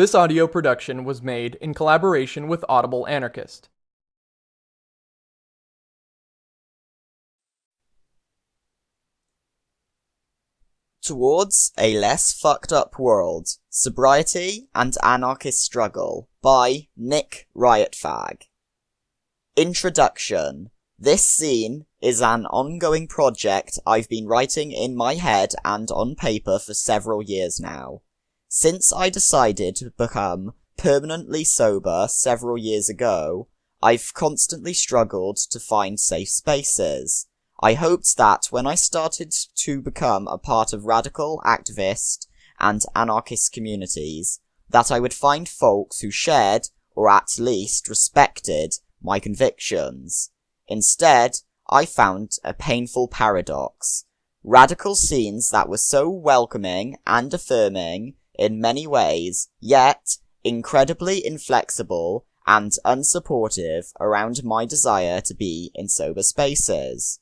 This audio production was made in collaboration with Audible Anarchist. Towards a Less Fucked Up World Sobriety and Anarchist Struggle by Nick Riotfag. Introduction This zine is an ongoing project I've been writing in my head and on paper for several years now. Since I decided to become permanently sober several years ago, I've constantly struggled to find safe spaces. I hoped that when I started to become a part of radical activist and anarchist communities, that I would find folks who shared, or at least respected, my convictions. Instead, I found a painful paradox. Radical scenes that were so welcoming and affirming in many ways, yet incredibly inflexible and unsupportive around my desire to be in sober spaces.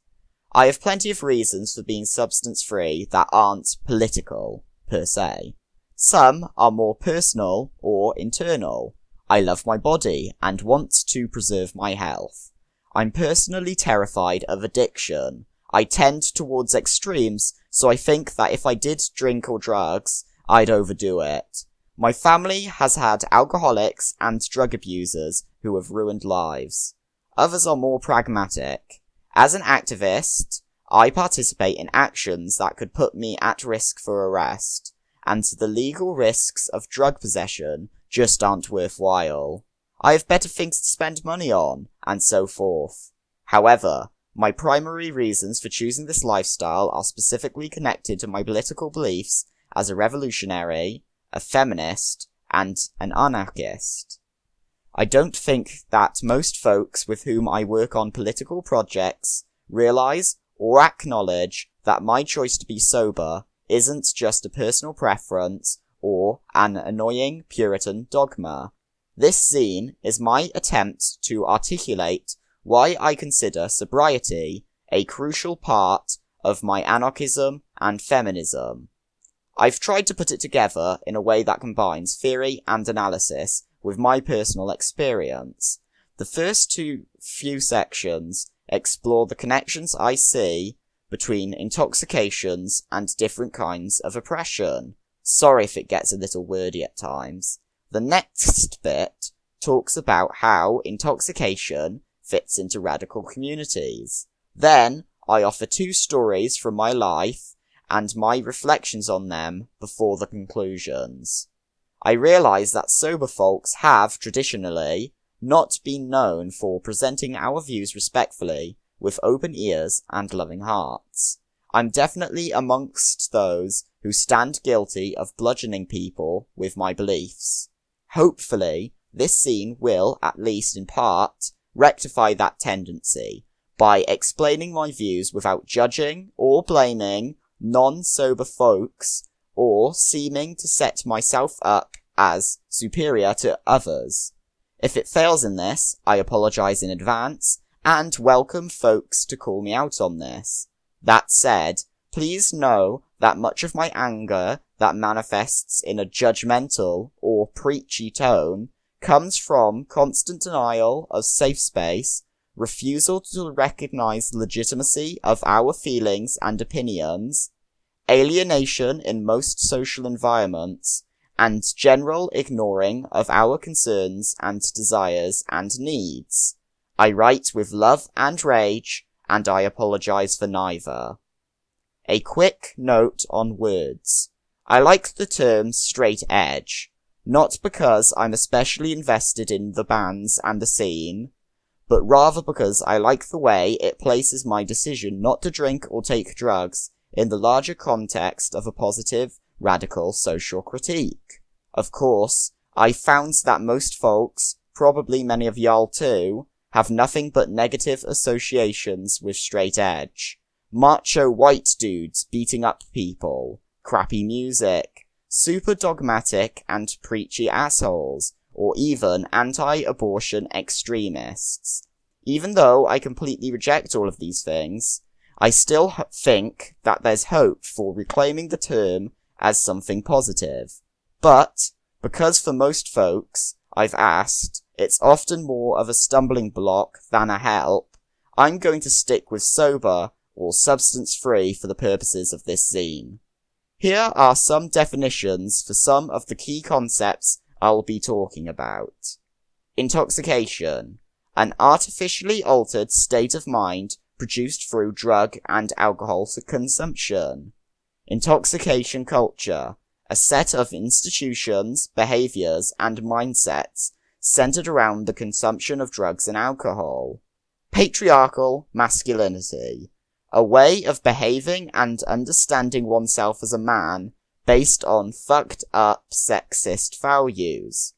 I have plenty of reasons for being substance free that aren't political, per se. Some are more personal or internal. I love my body and want to preserve my health. I'm personally terrified of addiction. I tend towards extremes, so I think that if I did drink or drugs, I'd overdo it. My family has had alcoholics and drug abusers who have ruined lives. Others are more pragmatic. As an activist, I participate in actions that could put me at risk for arrest, and the legal risks of drug possession just aren't worthwhile. I have better things to spend money on, and so forth. However, my primary reasons for choosing this lifestyle are specifically connected to my political beliefs as a revolutionary, a feminist, and an anarchist. I don't think that most folks with whom I work on political projects realize or acknowledge that my choice to be sober isn't just a personal preference or an annoying Puritan dogma. This zine is my attempt to articulate why I consider sobriety a crucial part of my anarchism and feminism. I've tried to put it together in a way that combines theory and analysis with my personal experience. The first two few sections explore the connections I see between intoxications and different kinds of oppression. Sorry if it gets a little wordy at times. The next bit talks about how intoxication fits into radical communities. Then I offer two stories from my life and my reflections on them before the conclusions. I realise that sober folks have, traditionally, not been known for presenting our views respectfully, with open ears and loving hearts. I'm definitely amongst those who stand guilty of bludgeoning people with my beliefs. Hopefully, this zine will, at least in part, rectify that tendency by explaining my views without judging or blaming non-sober folks, or seeming to set myself up as superior to others. If it fails in this, I apologize in advance, and welcome folks to call me out on this. That said, please know that much of my anger that manifests in a judgmental or preachy tone comes from constant denial of safe space, refusal to recognize legitimacy of our feelings and opinions, alienation in most social environments, and general ignoring of our concerns and desires and needs. I write with love and rage, and I apologize for neither. A quick note on words. I like the term straight edge, not because I'm especially invested in the bands and the scene, but rather because I like the way it places my decision not to drink or take drugs in the larger context of a positive, radical social critique. Of course, I found that most folks, probably many of y'all too, have nothing but negative associations with straight edge. Macho white dudes beating up people, crappy music, super dogmatic and preachy assholes, or even anti-abortion extremists. Even though I completely reject all of these things, I still think that there's hope for reclaiming the term as something positive. But Because for most folks, I've asked, it's often more of a stumbling block than a help, I'm going to stick with sober or substance free for the purposes of this zine. Here are some definitions for some of the key concepts I'll be talking about. Intoxication. An artificially altered state of mind produced through drug and alcohol consumption. Intoxication culture. A set of institutions, behaviors, and mindsets centered around the consumption of drugs and alcohol. Patriarchal masculinity. A way of behaving and understanding oneself as a man based on fucked up sexist values.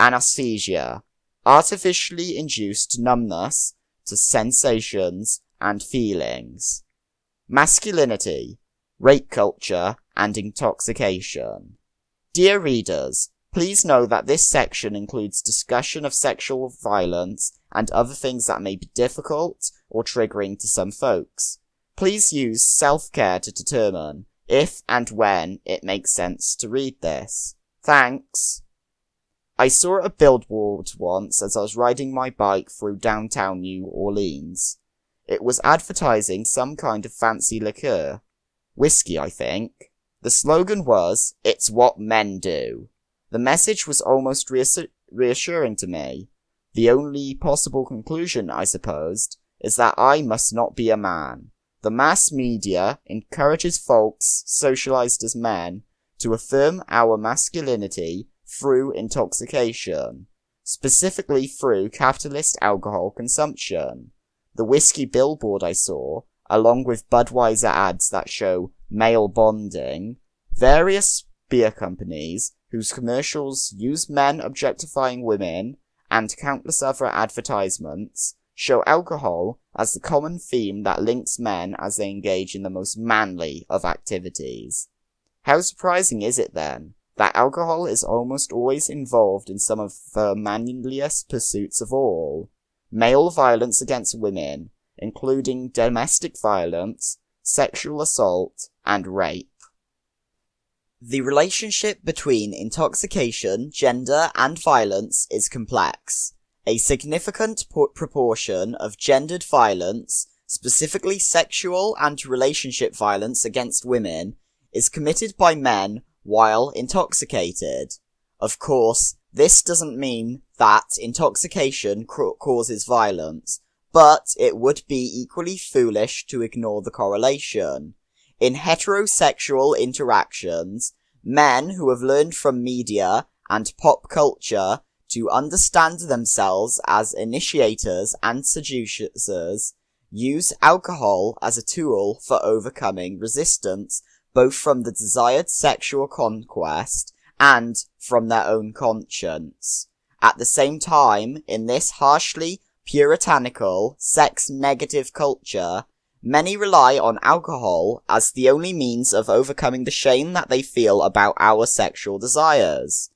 Anesthesia. Artificially induced numbness to sensations and feelings. Masculinity. Rape culture and intoxication. Dear readers, Please know that this section includes discussion of sexual violence and other things that may be difficult or triggering to some folks. Please use self-care to determine if and when it makes sense to read this. Thanks. I saw a billboard once as I was riding my bike through downtown New Orleans. It was advertising some kind of fancy liqueur. Whiskey, I think. The slogan was, It's what men do. The message was almost reassuring to me. The only possible conclusion, I supposed, is that I must not be a man. The mass media encourages folks, socialized as men, to affirm our masculinity through intoxication, specifically through capitalist alcohol consumption. The whiskey billboard I saw, along with Budweiser ads that show male bonding, various beer companies, whose commercials use men objectifying women, and countless other advertisements, show alcohol as the common theme that links men as they engage in the most manly of activities. How surprising is it then, that alcohol is almost always involved in some of the manliest pursuits of all, male violence against women, including domestic violence, sexual assault, and rape. The relationship between intoxication, gender, and violence is complex. A significant proportion of gendered violence, specifically sexual and relationship violence against women, is committed by men while intoxicated. Of course, this doesn't mean that intoxication causes violence, but it would be equally foolish to ignore the correlation. In heterosexual interactions, men who have learned from media and pop culture to understand themselves as initiators and seducers use alcohol as a tool for overcoming resistance both from the desired sexual conquest and from their own conscience. At the same time, in this harshly puritanical, sex-negative culture, Many rely on alcohol as the only means of overcoming the shame that they feel about our sexual desires.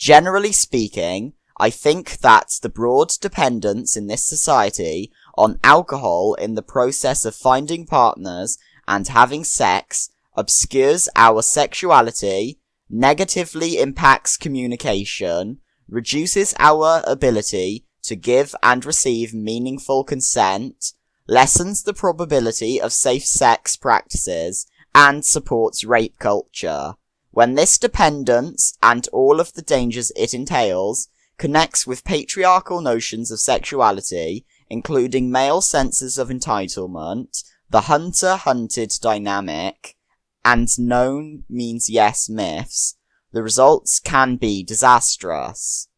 Generally speaking, I think that the broad dependence in this society on alcohol in the process of finding partners and having sex obscures our sexuality, negatively impacts communication, reduces our ability to give and receive meaningful consent, lessens the probability of safe sex practices, and supports rape culture. When this dependence, and all of the dangers it entails, connects with patriarchal notions of sexuality, including male senses of entitlement, the hunter-hunted dynamic, and known means yes myths, the results can be disastrous.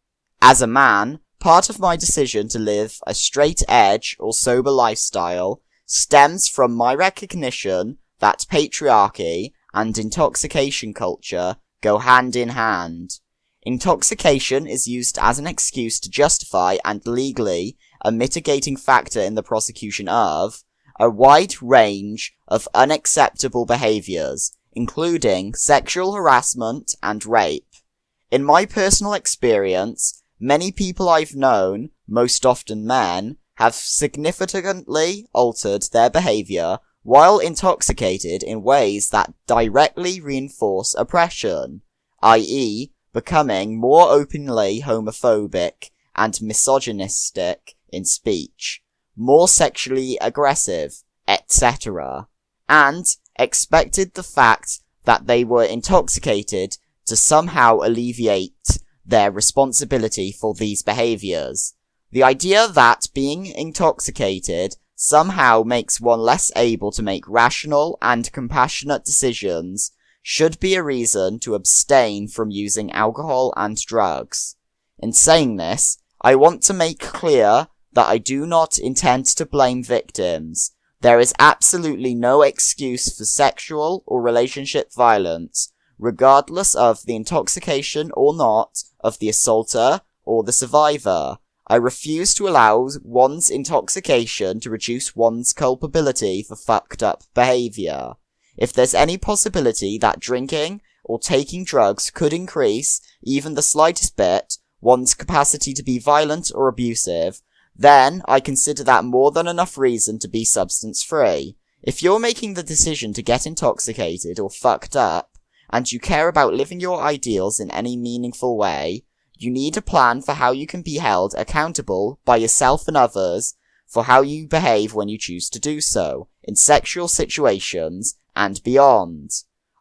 As a man, Part of my decision to live a straight edge or sober lifestyle stems from my recognition that patriarchy and intoxication culture go hand in hand. Intoxication is used as an excuse to justify and legally a mitigating factor in the prosecution of a wide range of unacceptable behaviors, including sexual harassment and rape. In my personal experience, Many people I've known, most often men, have significantly altered their behavior while intoxicated in ways that directly reinforce oppression, i.e., becoming more openly homophobic and misogynistic in speech, more sexually aggressive, etc., and expected the fact that they were intoxicated to somehow alleviate their responsibility for these behaviors. The idea that being intoxicated somehow makes one less able to make rational and compassionate decisions should be a reason to abstain from using alcohol and drugs. In saying this, I want to make clear that I do not intend to blame victims. There is absolutely no excuse for sexual or relationship violence, regardless of the intoxication or not of the assaulter or the survivor. I refuse to allow one's intoxication to reduce one's culpability for fucked up behavior. If there's any possibility that drinking or taking drugs could increase, even the slightest bit, one's capacity to be violent or abusive, then I consider that more than enough reason to be substance free. If you're making the decision to get intoxicated or fucked up, and you care about living your ideals in any meaningful way, you need a plan for how you can be held accountable by yourself and others for how you behave when you choose to do so, in sexual situations and beyond.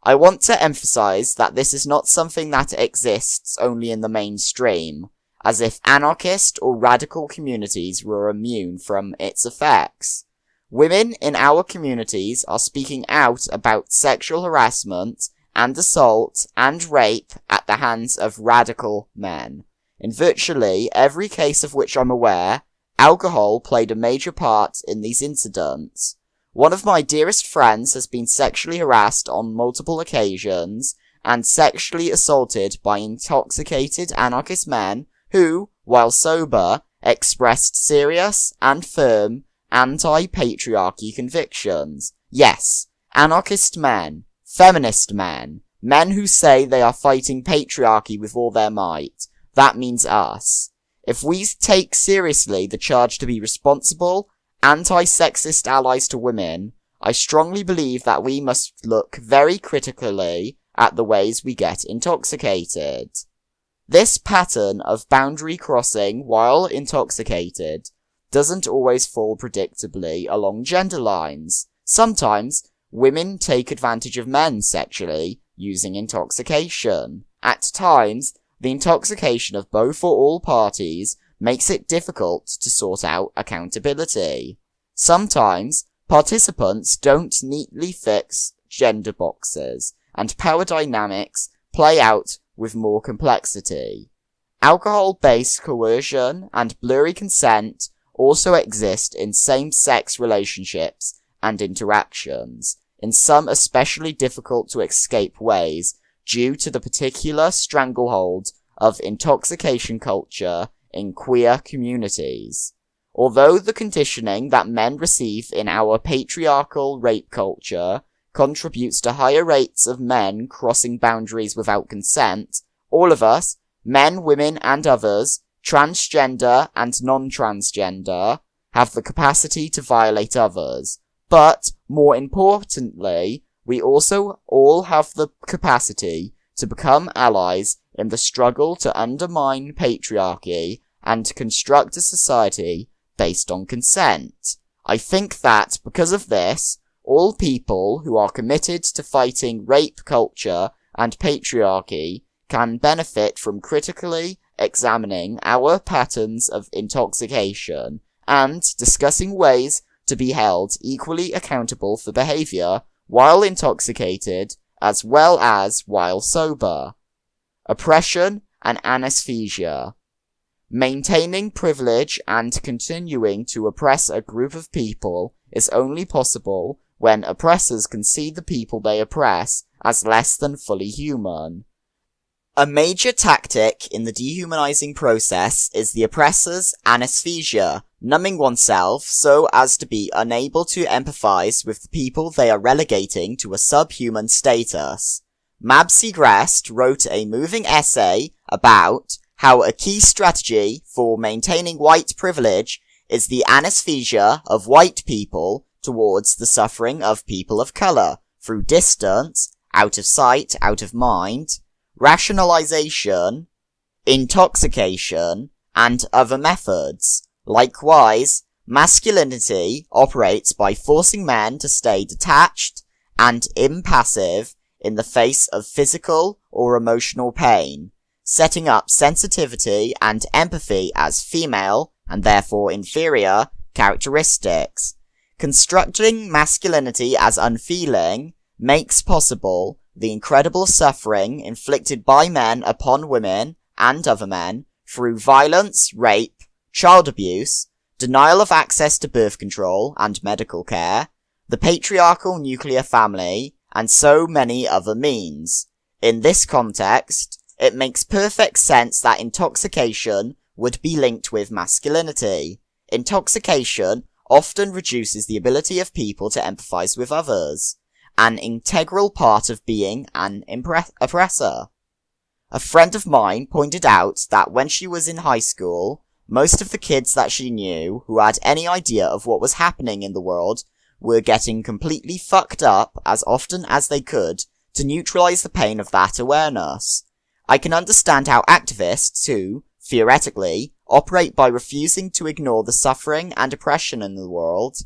I want to emphasize that this is not something that exists only in the mainstream, as if anarchist or radical communities were immune from its effects. Women in our communities are speaking out about sexual harassment and assault and rape at the hands of radical men. In virtually every case of which I'm aware, alcohol played a major part in these incidents. One of my dearest friends has been sexually harassed on multiple occasions and sexually assaulted by intoxicated anarchist men who, while sober, expressed serious and firm anti-patriarchy convictions. Yes, anarchist men, Feminist men. Men who say they are fighting patriarchy with all their might. That means us. If we take seriously the charge to be responsible, anti-sexist allies to women, I strongly believe that we must look very critically at the ways we get intoxicated. This pattern of boundary crossing while intoxicated doesn't always fall predictably along gender lines. Sometimes Women take advantage of men sexually using intoxication. At times, the intoxication of both or all parties makes it difficult to sort out accountability. Sometimes, participants don't neatly fix gender boxes, and power dynamics play out with more complexity. Alcohol-based coercion and blurry consent also exist in same-sex relationships and interactions, in some especially difficult to escape ways due to the particular stranglehold of intoxication culture in queer communities. Although the conditioning that men receive in our patriarchal rape culture contributes to higher rates of men crossing boundaries without consent, all of us, men, women, and others, transgender and non-transgender, have the capacity to violate others, but, more importantly, we also all have the capacity to become allies in the struggle to undermine patriarchy and to construct a society based on consent. I think that, because of this, all people who are committed to fighting rape culture and patriarchy can benefit from critically examining our patterns of intoxication and discussing ways to be held equally accountable for behavior while intoxicated as well as while sober. Oppression and anesthesia. Maintaining privilege and continuing to oppress a group of people is only possible when oppressors can see the people they oppress as less than fully human. A major tactic in the dehumanizing process is the oppressor's anesthesia, numbing oneself so as to be unable to empathize with the people they are relegating to a subhuman status. Mab Segrest wrote a moving essay about how a key strategy for maintaining white privilege is the anesthesia of white people towards the suffering of people of color through distance, out of sight, out of mind, rationalization, intoxication, and other methods. Likewise, masculinity operates by forcing men to stay detached and impassive in the face of physical or emotional pain, setting up sensitivity and empathy as female, and therefore inferior, characteristics. Constructing masculinity as unfeeling makes possible the incredible suffering inflicted by men upon women and other men through violence, rape, child abuse, denial of access to birth control and medical care, the patriarchal nuclear family, and so many other means. In this context, it makes perfect sense that intoxication would be linked with masculinity. Intoxication often reduces the ability of people to empathize with others, an integral part of being an oppressor. A friend of mine pointed out that when she was in high school, most of the kids that she knew who had any idea of what was happening in the world were getting completely fucked up as often as they could to neutralize the pain of that awareness. I can understand how activists who, theoretically, operate by refusing to ignore the suffering and oppression in the world,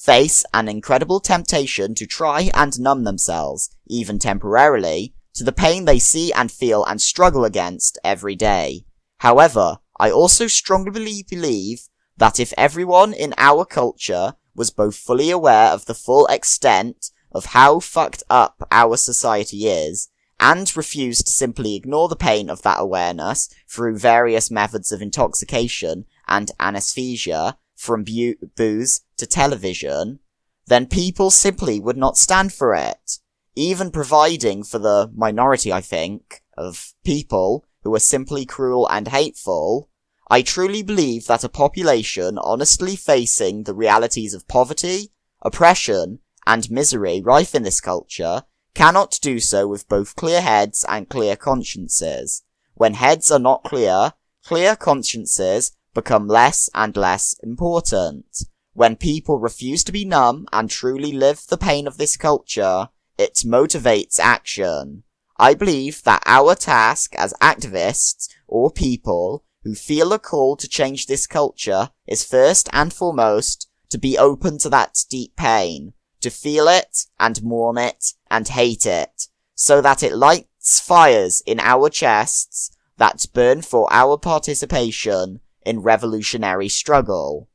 face an incredible temptation to try and numb themselves, even temporarily, to the pain they see and feel and struggle against every day. However, I also strongly believe that if everyone in our culture was both fully aware of the full extent of how fucked up our society is, and refused to simply ignore the pain of that awareness through various methods of intoxication and anesthesia, from bu- booze to television, then people simply would not stand for it. Even providing for the minority, I think, of people who are simply cruel and hateful, I truly believe that a population honestly facing the realities of poverty, oppression, and misery rife in this culture cannot do so with both clear heads and clear consciences. When heads are not clear, clear consciences become less and less important. When people refuse to be numb and truly live the pain of this culture, it motivates action. I believe that our task as activists or people who feel a call to change this culture is first and foremost to be open to that deep pain, to feel it and mourn it and hate it, so that it lights fires in our chests that burn for our participation in revolutionary struggle.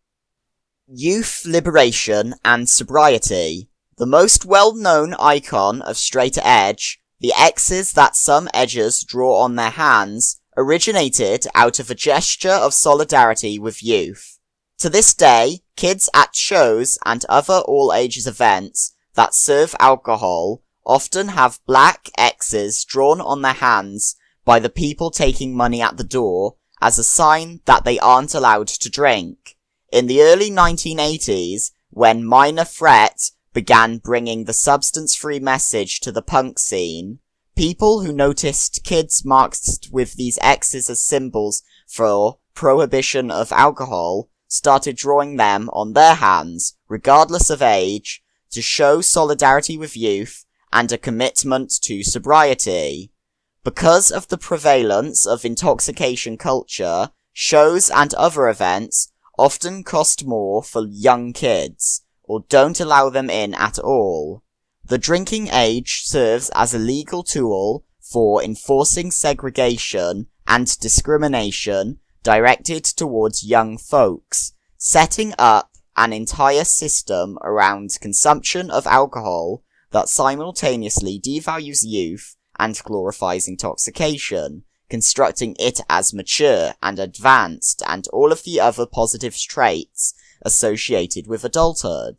Youth liberation and sobriety. The most well-known icon of straight edge, the X's that some edgers draw on their hands, originated out of a gesture of solidarity with youth. To this day, kids at shows and other all ages events that serve alcohol often have black X's drawn on their hands by the people taking money at the door as a sign that they aren't allowed to drink. In the early 1980s, when Minor Threat began bringing the substance-free message to the punk scene, People who noticed kids marked with these X's as symbols for prohibition of alcohol started drawing them on their hands, regardless of age, to show solidarity with youth and a commitment to sobriety. Because of the prevalence of intoxication culture, shows and other events often cost more for young kids, or don't allow them in at all. The drinking age serves as a legal tool for enforcing segregation and discrimination directed towards young folks, setting up an entire system around consumption of alcohol that simultaneously devalues youth and glorifies intoxication, constructing it as mature and advanced and all of the other positive traits associated with adulthood.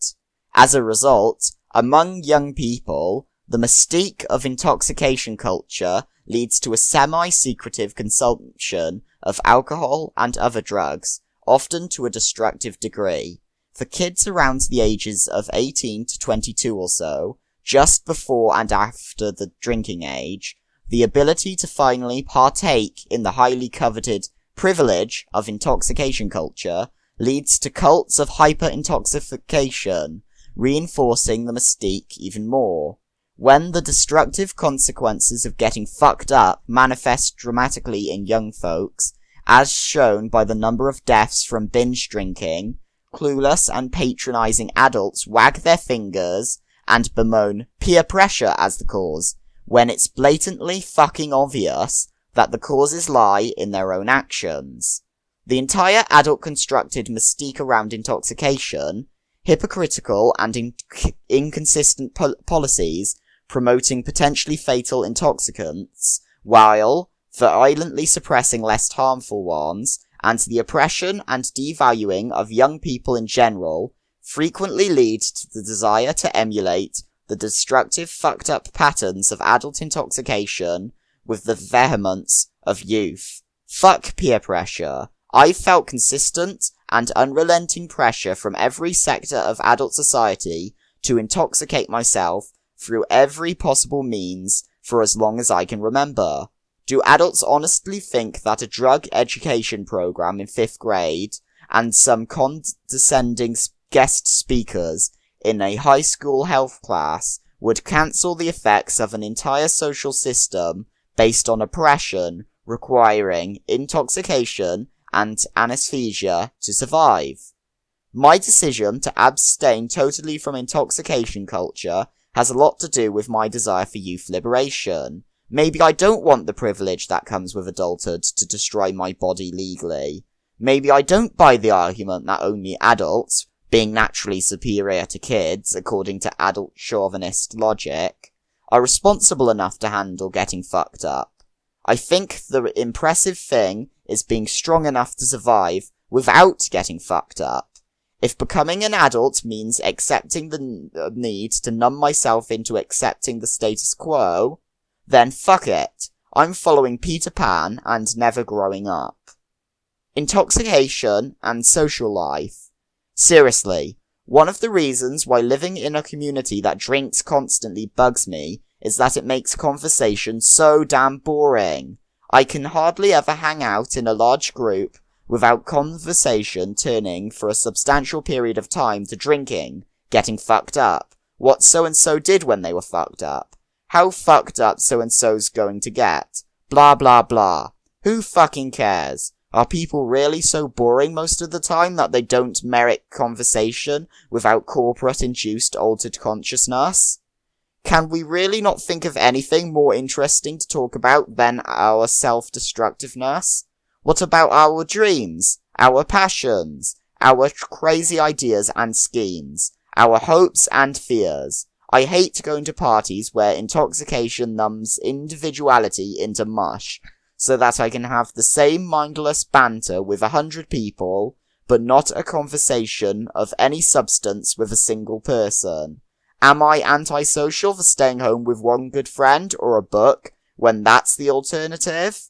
As a result, among young people, the mystique of intoxication culture leads to a semi-secretive consumption of alcohol and other drugs, often to a destructive degree. For kids around the ages of 18 to 22 or so, just before and after the drinking age, the ability to finally partake in the highly coveted privilege of intoxication culture leads to cults of hyper-intoxication, reinforcing the mystique even more. when the destructive consequences of getting fucked up manifest dramatically in young folks, as shown by the number of deaths from binge drinking, clueless and patronizing adults wag their fingers and bemoan peer pressure as the cause, when it's blatantly fucking obvious that the causes lie in their own actions. The entire adult constructed mystique around intoxication, hypocritical and inc- inconsistent pol- policies promoting potentially fatal intoxicants, while violently suppressing less harmful ones, and the oppression and devaluing of young people in general, frequently lead to the desire to emulate the destructive fucked up patterns of adult intoxication with the vehemence of youth. Fuck peer pressure. I felt consistent and unrelenting pressure from every sector of adult society to intoxicate myself through every possible means for as long as I can remember. Do adults honestly think that a drug education program in fifth grade and some condescending guest speakers in a high school health class would cancel the effects of an entire social system based on oppression requiring intoxication and anesthesia to survive? My decision to abstain totally from intoxication culture has a lot to do with my desire for youth liberation. Maybe I don't want the privilege that comes with adulthood to destroy my body legally. Maybe I don't buy the argument that only adults, being naturally superior to kids according to adult chauvinist logic, are responsible enough to handle getting fucked up. I think the impressive thing is being strong enough to survive without getting fucked up. If becoming an adult means accepting the uh, need to numb myself into accepting the status quo, then fuck it. I'm following Peter Pan and never growing up. Intoxication and social life. Seriously, one of the reasons why living in a community that drinks constantly bugs me is that it makes conversation so damn boring. I can hardly ever hang out in a large group without conversation turning for a substantial period of time to drinking, getting fucked up, what so and so did when they were fucked up, how fucked up so and so's going to get, blah blah blah. Who fucking cares? Are people really so boring most of the time that they don't merit conversation without corporate induced altered consciousness? Can we really not think of anything more interesting to talk about than our self-destructiveness? What about our dreams, our passions, our crazy ideas and schemes, our hopes and fears? I hate going to parties where intoxication numbs individuality into mush, so that I can have the same mindless banter with a hundred people, but not a conversation of any substance with a single person. Am I antisocial for staying home with one good friend or a book when that's the alternative?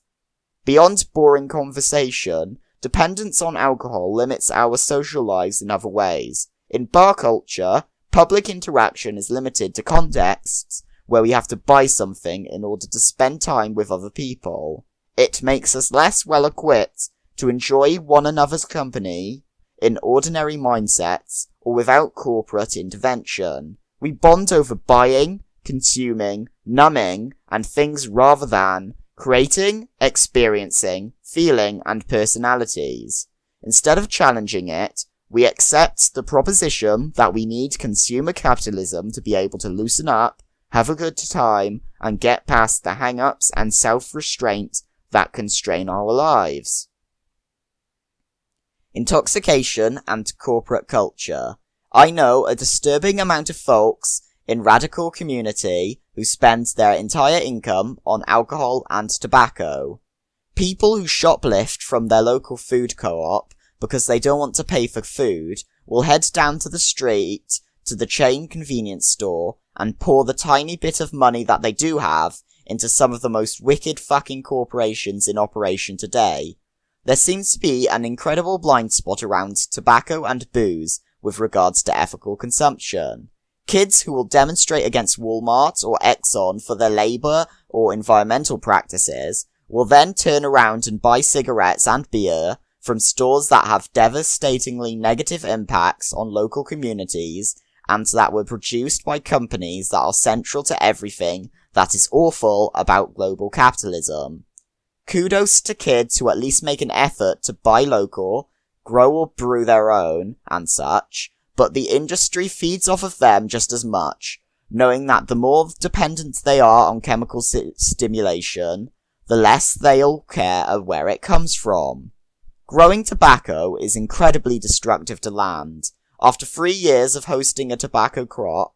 Beyond boring conversation, dependence on alcohol limits our social lives in other ways. In bar culture, public interaction is limited to contexts where we have to buy something in order to spend time with other people. It makes us less well equipped to enjoy one another's company in ordinary mindsets or without corporate intervention. We bond over buying, consuming, numbing, and things rather than creating, experiencing, feeling, and personalities. Instead of challenging it, we accept the proposition that we need consumer capitalism to be able to loosen up, have a good time, and get past the hang-ups and self-restraint that constrain our lives. Intoxication and corporate culture. I know a disturbing amount of folks in radical community who spend their entire income on alcohol and tobacco. People who shoplift from their local food co-op because they don't want to pay for food will head down to the street to the chain convenience store and pour the tiny bit of money that they do have into some of the most wicked fucking corporations in operation today. There seems to be an incredible blind spot around tobacco and booze with regards to ethical consumption. Kids who will demonstrate against Walmart or Exxon for their labor or environmental practices will then turn around and buy cigarettes and beer from stores that have devastatingly negative impacts on local communities and that were produced by companies that are central to everything that is awful about global capitalism. Kudos to kids who at least make an effort to buy local, grow or brew their own, and such, but the industry feeds off of them just as much, knowing that the more dependent they are on chemical si- stimulation, the less they'll care of where it comes from. Growing tobacco is incredibly destructive to land. After three years of hosting a tobacco crop,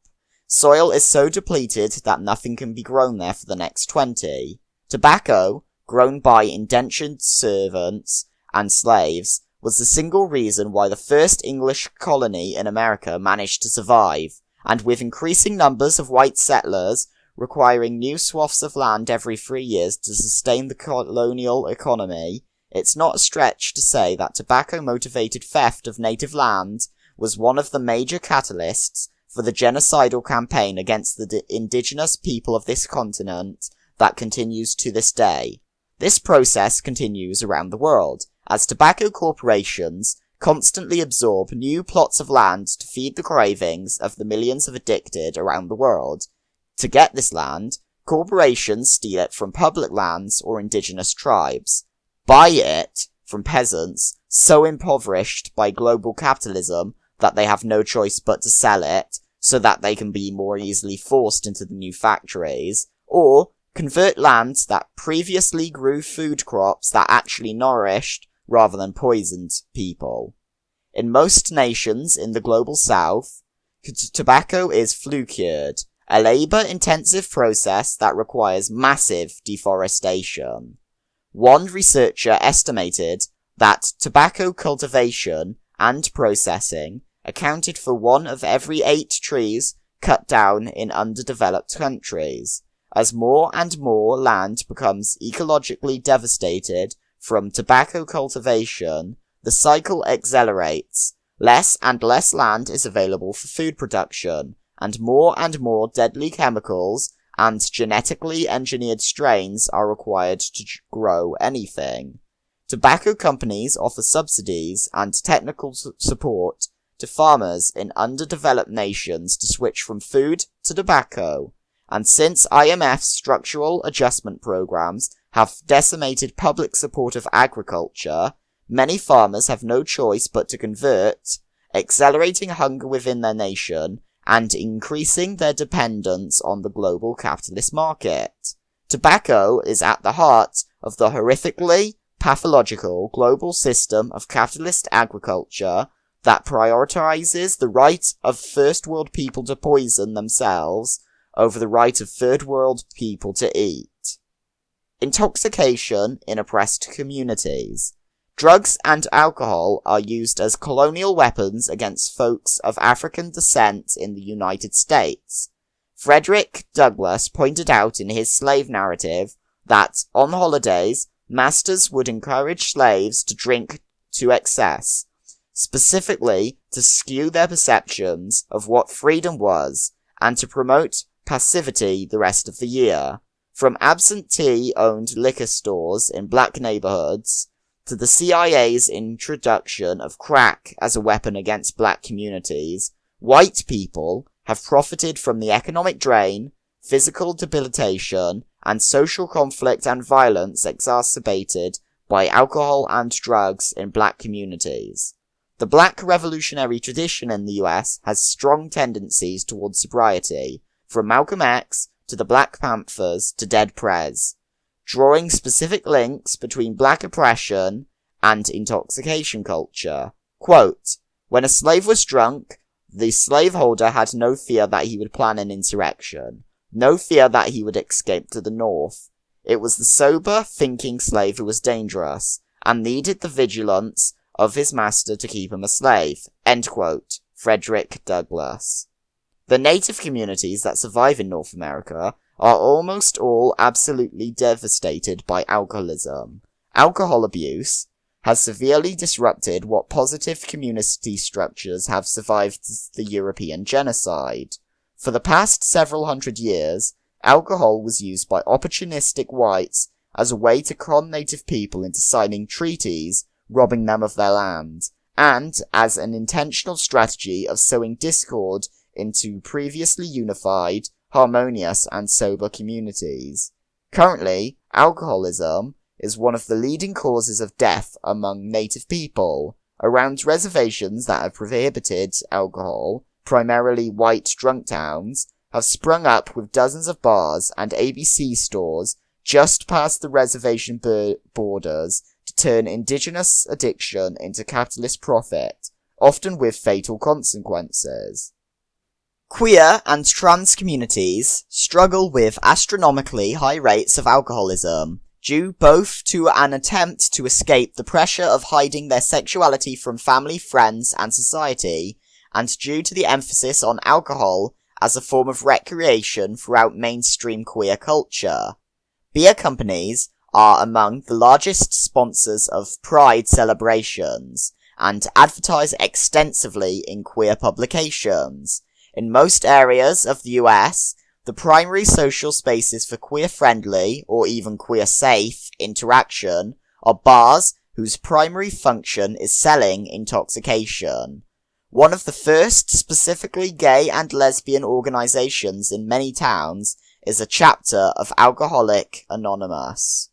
soil is so depleted that nothing can be grown there for the next 20. Tobacco, grown by indentured servants and slaves, was the single reason why the first English colony in America managed to survive, and with increasing numbers of white settlers requiring new swaths of land every three years to sustain the colonial economy, it's not a stretch to say that tobacco motivated theft of native land was one of the major catalysts for the genocidal campaign against the indigenous people of this continent that continues to this day. This process continues around the world, as tobacco corporations constantly absorb new plots of land to feed the cravings of the millions of addicted around the world. To get this land, corporations steal it from public lands or indigenous tribes, buy it from peasants so impoverished by global capitalism that they have no choice but to sell it so that they can be more easily forced into the new factories, or convert lands that previously grew food crops that actually nourished rather than poisoned people. In most nations in the global south, tobacco is flue cured, a labor intensive process that requires massive deforestation. One researcher estimated that tobacco cultivation and processing accounted for one of every eight trees cut down in underdeveloped countries. As more and more land becomes ecologically devastated from tobacco cultivation, the cycle accelerates. Less and less land is available for food production, and more and more deadly chemicals and genetically engineered strains are required to grow anything. Tobacco companies offer subsidies and technical support to farmers in underdeveloped nations to switch from food to tobacco. And since IMF's structural adjustment programs have decimated public support of agriculture, many farmers have no choice but to convert, accelerating hunger within their nation and increasing their dependence on the global capitalist market. Tobacco is at the heart of the horrifically pathological global system of capitalist agriculture that prioritizes the right of first world people to poison themselves over the right of third world people to eat. Intoxication in oppressed communities. Drugs and alcohol are used as colonial weapons against folks of African descent in the United States. Frederick Douglass pointed out in his slave narrative that on holidays, masters would encourage slaves to drink to excess, specifically to skew their perceptions of what freedom was and to promote passivity the rest of the year. From absentee owned liquor stores in black neighborhoods to the CIA's introduction of crack as a weapon against black communities, white people have profited from the economic drain, physical debilitation, and social conflict and violence exacerbated by alcohol and drugs in black communities. The black revolutionary tradition in the US has strong tendencies towards sobriety, from Malcolm X to the Black Panthers to Dead Prez, drawing specific links between black oppression and intoxication culture. Quote, when a slave was drunk, the slaveholder had no fear that he would plan an insurrection, no fear that he would escape to the north. It was the sober, thinking slave who was dangerous, and needed the vigilance of his master to keep him a slave. Quote. Frederick Douglass. The native communities that survive in North America are almost all absolutely devastated by alcoholism. Alcohol abuse has severely disrupted what positive community structures have survived the European genocide. For the past several hundred years, alcohol was used by opportunistic whites as a way to con native people into signing treaties robbing them of their land, and as an intentional strategy of sowing discord into previously unified, harmonious, and sober communities. Currently, alcoholism is one of the leading causes of death among native people. Around reservations that have prohibited alcohol, primarily white drunk towns, have sprung up with dozens of bars and ABC stores just past the reservation borders turn indigenous addiction into capitalist profit, often with fatal consequences. Queer and trans communities struggle with astronomically high rates of alcoholism, due both to an attempt to escape the pressure of hiding their sexuality from family, friends, and society, and due to the emphasis on alcohol as a form of recreation throughout mainstream queer culture. Beer companies are among the largest sponsors of Pride celebrations and advertise extensively in queer publications. In most areas of the US, the primary social spaces for queer-friendly, or even queer-safe, interaction are bars whose primary function is selling intoxication. One of the first specifically gay and lesbian organizations in many towns is a chapter of Alcoholic Anonymous.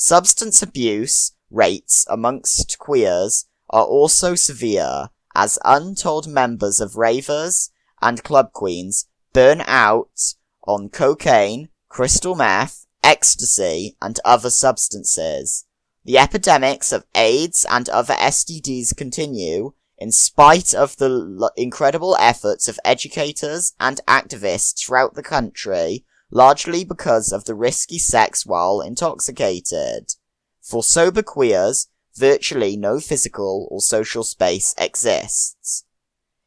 Substance abuse rates amongst queers are also severe, as untold members of ravers and club queens burn out on cocaine, crystal meth, ecstasy, and other substances. The epidemics of AIDS and other STDs continue, in spite of the incredible efforts of educators and activists throughout the country, largely because of the risky sex while intoxicated. For sober queers, virtually no physical or social space exists.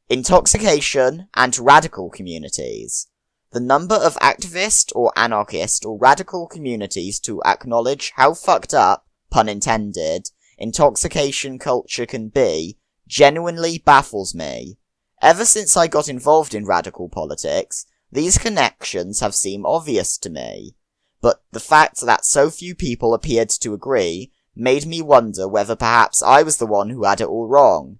Intoxication and radical communities. The number of activist or anarchist or radical communities to acknowledge how fucked up, pun intended, intoxication culture can be genuinely baffles me. Ever since I got involved in radical politics, these connections have seemed obvious to me. But the fact that so few people appeared to agree made me wonder whether perhaps I was the one who had it all wrong.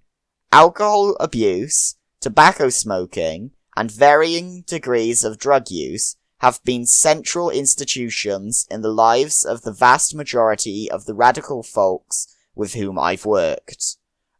Alcohol abuse, tobacco smoking, and varying degrees of drug use have been central institutions in the lives of the vast majority of the radical folks with whom I've worked.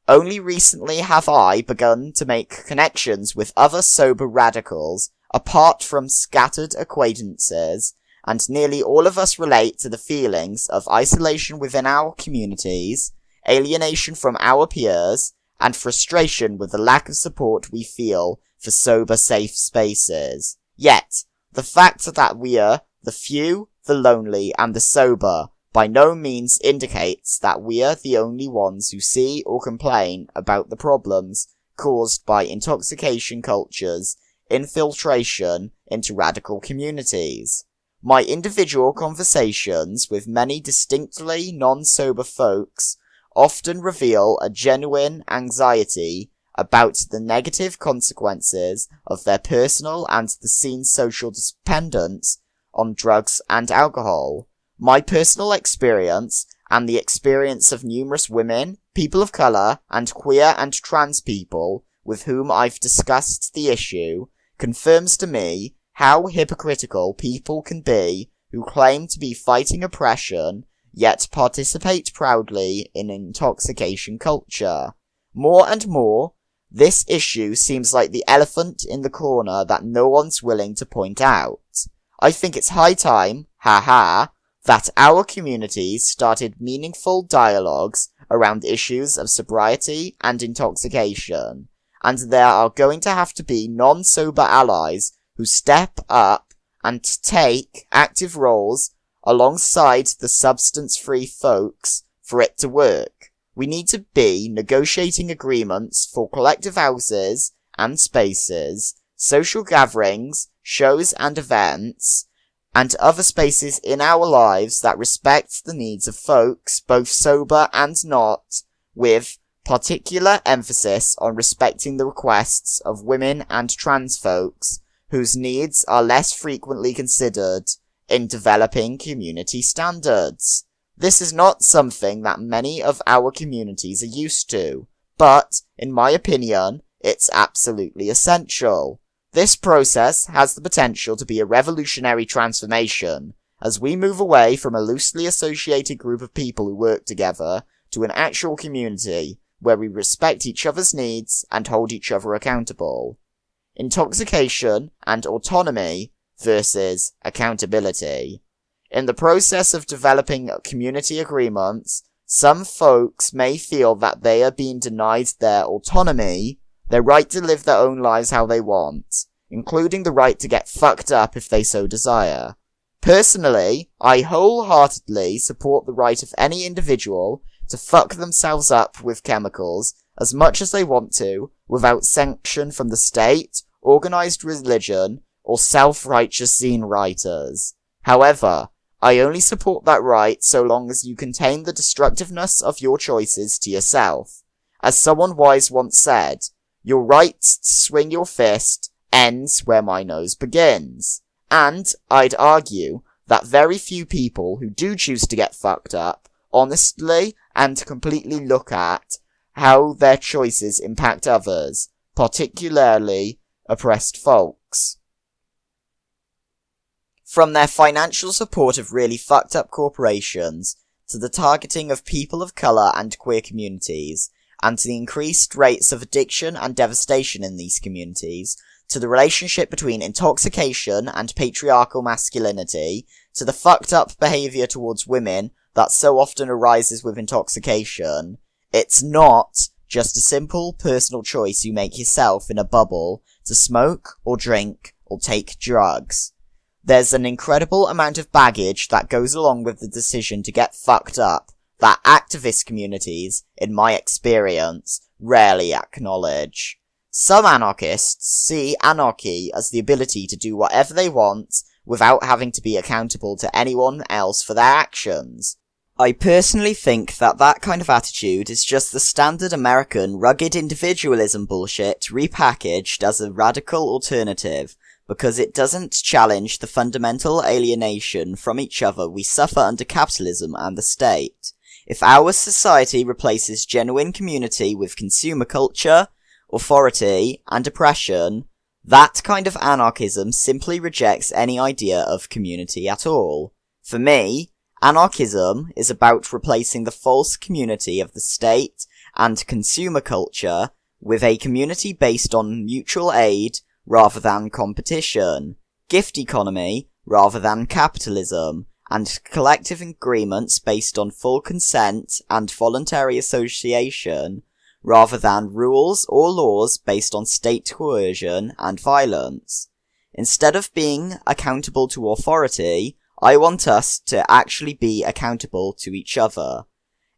Only recently have I begun to make connections with other sober radicals apart from scattered acquaintances, and nearly all of us relate to the feelings of isolation within our communities, alienation from our peers, and frustration with the lack of support we feel for sober safe spaces. Yet, the fact that we are the few, the lonely, and the sober by no means indicates that we are the only ones who see or complain about the problems caused by intoxication cultures infiltration into radical communities. My individual conversations with many distinctly non-sober folks often reveal a genuine anxiety about the negative consequences of their personal and the scene's social dependence on drugs and alcohol. My personal experience and the experience of numerous women, people of colour, and queer and trans people with whom I've discussed the issue confirms to me how hypocritical people can be who claim to be fighting oppression, yet participate proudly in intoxication culture. More and more, this issue seems like the elephant in the corner that no one's willing to point out. I think it's high time, haha, that our communities started meaningful dialogues around issues of sobriety and intoxication, and there are going to have to be non-sober allies who step up and take active roles alongside the substance-free folks for it to work. We need to be negotiating agreements for collective houses and spaces, social gatherings, shows and events, and other spaces in our lives that respect the needs of folks, both sober and not, with particular emphasis on respecting the requests of women and trans folks whose needs are less frequently considered in developing community standards. This is not something that many of our communities are used to, but, in my opinion, it's absolutely essential. This process has the potential to be a revolutionary transformation as we move away from a loosely associated group of people who work together to an actual community where we respect each other's needs and hold each other accountable. Intoxication and autonomy versus accountability. In the process of developing community agreements, some folks may feel that they are being denied their autonomy, their right to live their own lives how they want, including the right to get fucked up if they so desire. Personally, I wholeheartedly support the right of any individual to fuck themselves up with chemicals as much as they want to, without sanction from the state, organized religion, or self-righteous zine writers. However, I only support that right so long as you contain the destructiveness of your choices to yourself. As someone wise once said, your right to swing your fist ends where my nose begins. And I'd argue that very few people who do choose to get fucked up honestly and completely look at how their choices impact others, particularly oppressed folks. From their financial support of really fucked up corporations, to the targeting of people of colour and queer communities, and to the increased rates of addiction and devastation in these communities, to the relationship between intoxication and patriarchal masculinity, to the fucked up behaviour towards women that so often arises with intoxication, it's not just a simple personal choice you make yourself in a bubble to smoke or drink or take drugs. There's an incredible amount of baggage that goes along with the decision to get fucked up that activist communities, in my experience, rarely acknowledge. Some anarchists see anarchy as the ability to do whatever they want without having to be accountable to anyone else for their actions. I personally think that that kind of attitude is just the standard American rugged individualism bullshit repackaged as a radical alternative, because it doesn't challenge the fundamental alienation from each other we suffer under capitalism and the state. If our society replaces genuine community with consumer culture, authority, and oppression, that kind of anarchism simply rejects any idea of community at all. For me, Anarchism is about replacing the false community of the state and consumer culture with a community based on mutual aid rather than competition, gift economy rather than capitalism, and collective agreements based on full consent and voluntary association rather than rules or laws based on state coercion and violence. Instead of being accountable to authority, I want us to actually be accountable to each other.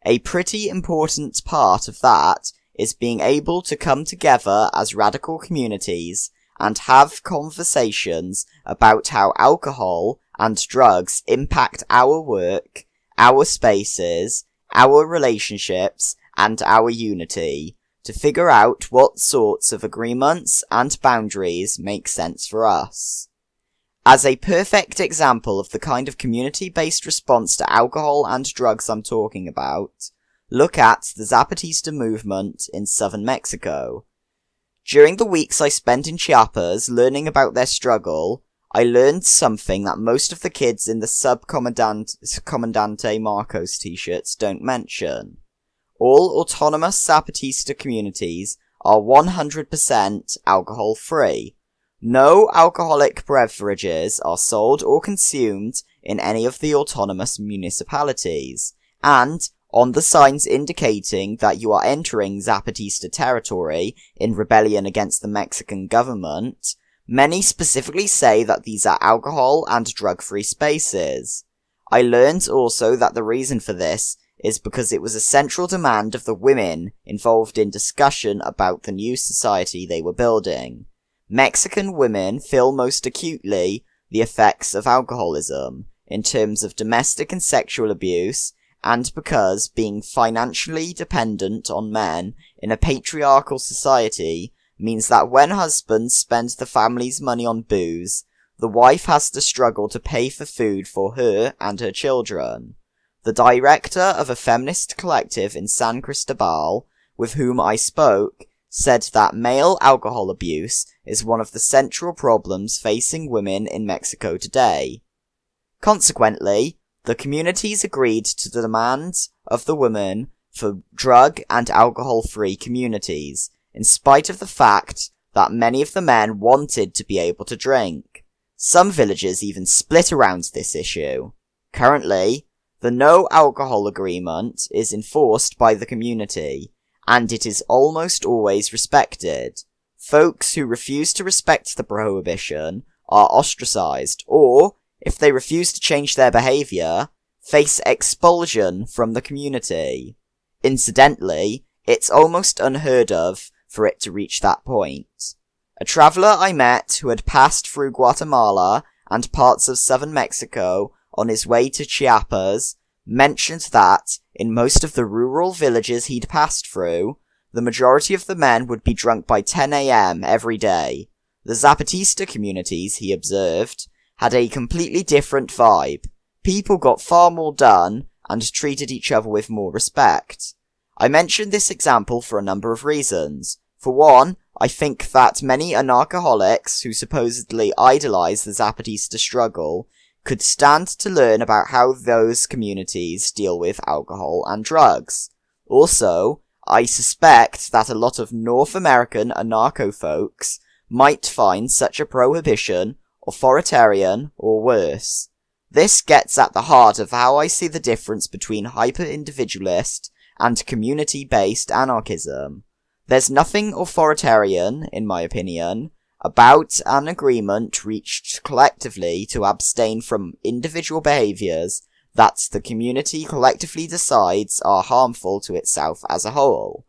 A pretty important part of that is being able to come together as radical communities and have conversations about how alcohol and drugs impact our work, our spaces, our relationships, and our unity, to figure out what sorts of agreements and boundaries make sense for us. As a perfect example of the kind of community-based response to alcohol and drugs I'm talking about, look at the Zapatista movement in southern Mexico. During the weeks I spent in Chiapas learning about their struggle, I learned something that most of the kids in the Subcomandante Marcos t-shirts don't mention. All autonomous Zapatista communities are 100% alcohol free, no alcoholic beverages are sold or consumed in any of the autonomous municipalities, and on the signs indicating that you are entering Zapatista territory in rebellion against the Mexican government, many specifically say that these are alcohol and drug-free spaces. I learned also that the reason for this is because it was a central demand of the women involved in discussion about the new society they were building. Mexican women feel most acutely the effects of alcoholism in terms of domestic and sexual abuse, and because being financially dependent on men in a patriarchal society means that when husbands spend the family's money on booze, the wife has to struggle to pay for food for her and her children. The director of a feminist collective in San Cristobal, with whom I spoke, said that male alcohol abuse is one of the central problems facing women in Mexico today. Consequently, the communities agreed to the demands of the women for drug and alcohol free communities, in spite of the fact that many of the men wanted to be able to drink. Some villages even split around this issue. Currently, the no alcohol agreement is enforced by the community, and it is almost always respected. Folks who refuse to respect the prohibition are ostracized, or, if they refuse to change their behavior, face expulsion from the community. Incidentally, it's almost unheard of for it to reach that point. A traveller I met who had passed through Guatemala and parts of southern Mexico on his way to Chiapas mentioned that, in most of the rural villages he'd passed through, the majority of the men would be drunk by 10am every day. The Zapatista communities, he observed, had a completely different vibe. People got far more done and treated each other with more respect. I mention this example for a number of reasons. For one, I think that many anarchaholics who supposedly idolize the Zapatista struggle could stand to learn about how those communities deal with alcohol and drugs. Also, I suspect that a lot of North American anarcho folks might find such a prohibition authoritarian or worse. This gets at the heart of how I see the difference between hyper-individualist and community-based anarchism. There's nothing authoritarian, in my opinion, about an agreement reached collectively to abstain from individual behaviors that the community collectively decides are harmful to itself as a whole.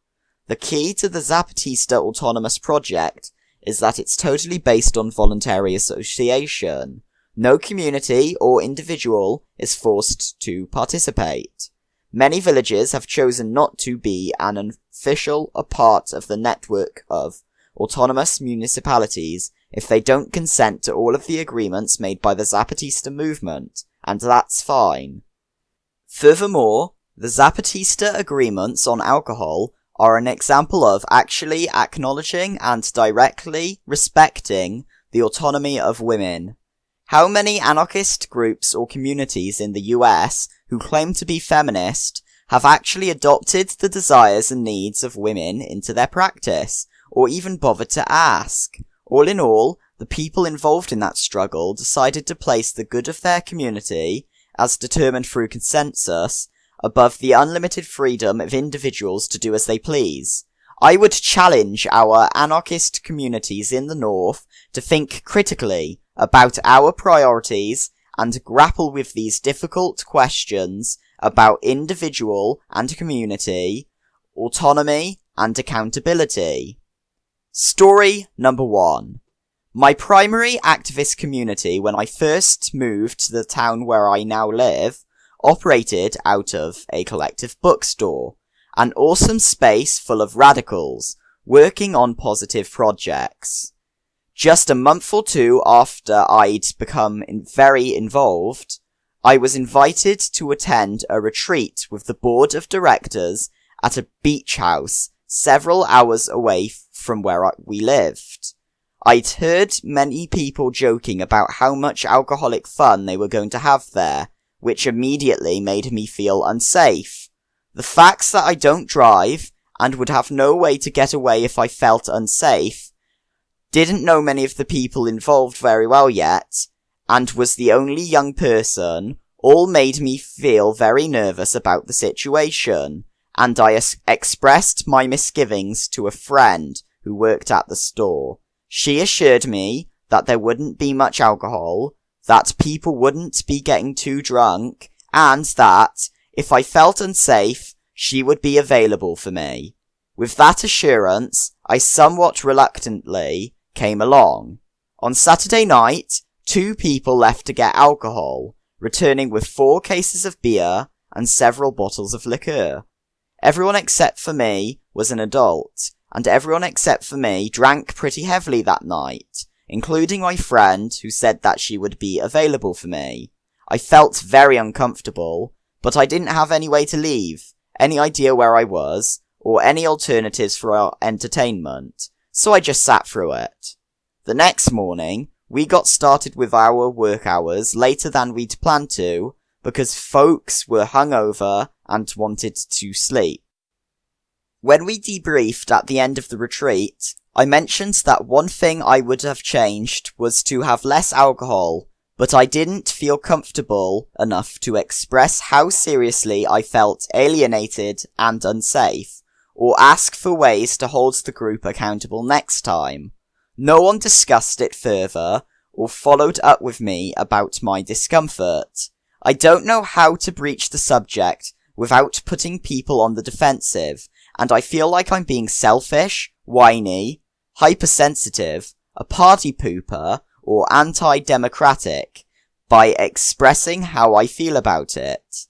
The key to the Zapatista Autonomous Project is that it's totally based on voluntary association. No community or individual is forced to participate. Many villages have chosen not to be an official a part of the network of autonomous municipalities if they don't consent to all of the agreements made by the Zapatista movement, and that's fine. Furthermore, the Zapatista agreements on alcohol are an example of actually acknowledging and directly respecting the autonomy of women. How many anarchist groups or communities in the US who claim to be feminist have actually adopted the desires and needs of women into their practice, or even bother to ask? All in all, the people involved in that struggle decided to place the good of their community, as determined through consensus, above the unlimited freedom of individuals to do as they please. I would challenge our anarchist communities in the North to think critically about our priorities and grapple with these difficult questions about individual and community, autonomy and accountability. Story number one. My primary activist community when I first moved to the town where I now live operated out of a collective bookstore, an awesome space full of radicals working on positive projects. Just a month or two after I'd become very involved, I was invited to attend a retreat with the board of directors at a beach house several hours away from where we lived. I'd heard many people joking about how much alcoholic fun they were going to have there, which immediately made me feel unsafe. The facts that I don't drive and would have no way to get away if I felt unsafe didn't know many of the people involved very well yet, and was the only young person, all made me feel very nervous about the situation, and I es- expressed my misgivings to a friend who worked at the store. She assured me that there wouldn't be much alcohol, that people wouldn't be getting too drunk, and that, if I felt unsafe, she would be available for me. With that assurance, I somewhat reluctantly came along. On Saturday night, two people left to get alcohol, returning with four cases of beer and several bottles of liqueur. Everyone except for me was an adult, and everyone except for me drank pretty heavily that night, including my friend who said that she would be available for me. I felt very uncomfortable, but I didn't have any way to leave, any idea where I was, or any alternatives for our entertainment, so I just sat through it. The next morning, we got started with our work hours later than we'd planned to, because folks were hungover and wanted to sleep. When we debriefed at the end of the retreat, I mentioned that one thing I would have changed was to have less alcohol, but I didn't feel comfortable enough to express how seriously I felt alienated and unsafe, or ask for ways to hold the group accountable next time. No one discussed it further, or followed up with me about my discomfort. I don't know how to breach the subject without putting people on the defensive, and I feel like I'm being selfish, whiny, hypersensitive, a party pooper, or anti-democratic by expressing how I feel about it.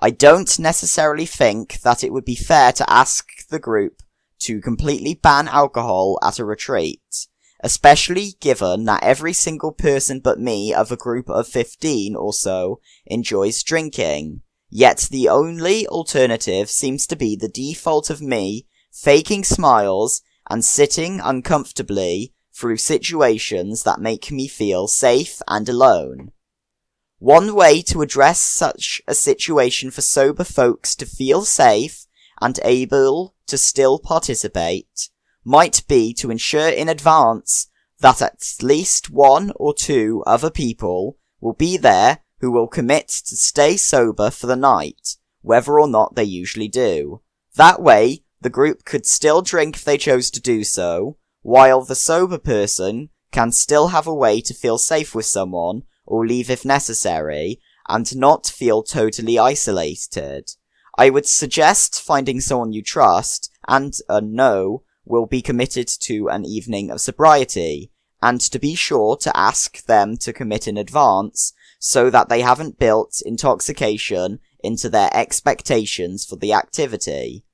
I don't necessarily think that it would be fair to ask the group to completely ban alcohol at a retreat, especially given that every single person but me of a group of 15 or so enjoys drinking. Yet the only alternative seems to be the default of me faking smiles and sitting uncomfortably through situations that make me feel safe and alone. One way to address such a situation for sober folks to feel safe and able to still participate might be to ensure in advance that at least one or two other people will be there who will commit to stay sober for the night, whether or not they usually do. That way, the group could still drink if they chose to do so, while the sober person can still have a way to feel safe with someone, or leave if necessary, and not feel totally isolated. I would suggest finding someone you trust, and uh, a no will be committed to an evening of sobriety, and to be sure to ask them to commit in advance, so that they haven't built intoxication into their expectations for the activity.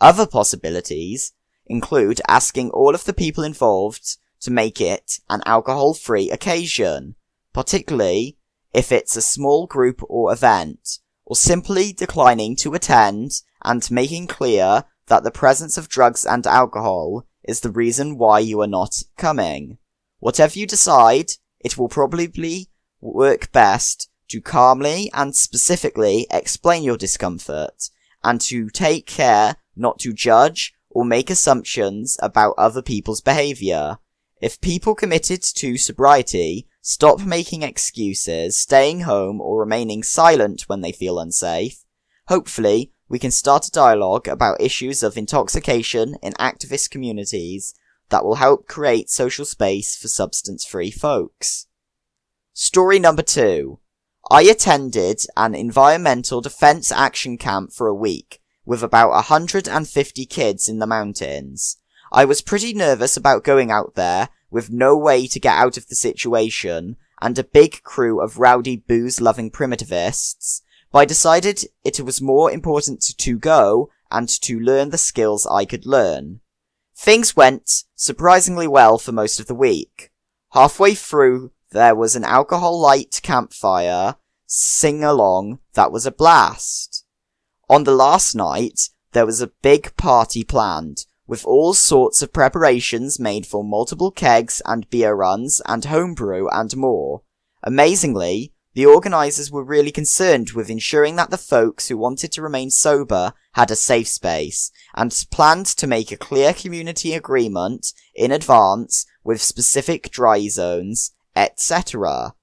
Other possibilities include asking all of the people involved to make it an alcohol-free occasion, particularly if it's a small group or event, or simply declining to attend and making clear that the presence of drugs and alcohol is the reason why you are not coming. Whatever you decide, it will probably work best to calmly and specifically explain your discomfort, and to take care not to judge or make assumptions about other people's behavior. If people committed to sobriety stop making excuses, staying home, or remaining silent when they feel unsafe, hopefully we can start a dialogue about issues of intoxication in activist communities that will help create social space for substance-free folks. Story number two. I attended an environmental defense action camp for a week with about 150 kids in the mountains. I was pretty nervous about going out there with no way to get out of the situation and a big crew of rowdy booze-loving primitivists, but I decided it was more important to go and to learn the skills I could learn. Things went surprisingly well for most of the week. Halfway through there was an alcohol light campfire sing along that was a blast. On the last night, there was a big party planned, with all sorts of preparations made for multiple kegs and beer runs and homebrew and more. Amazingly, the organisers were really concerned with ensuring that the folks who wanted to remain sober had a safe space, and planned to make a clear community agreement in advance with specific dry zones etc.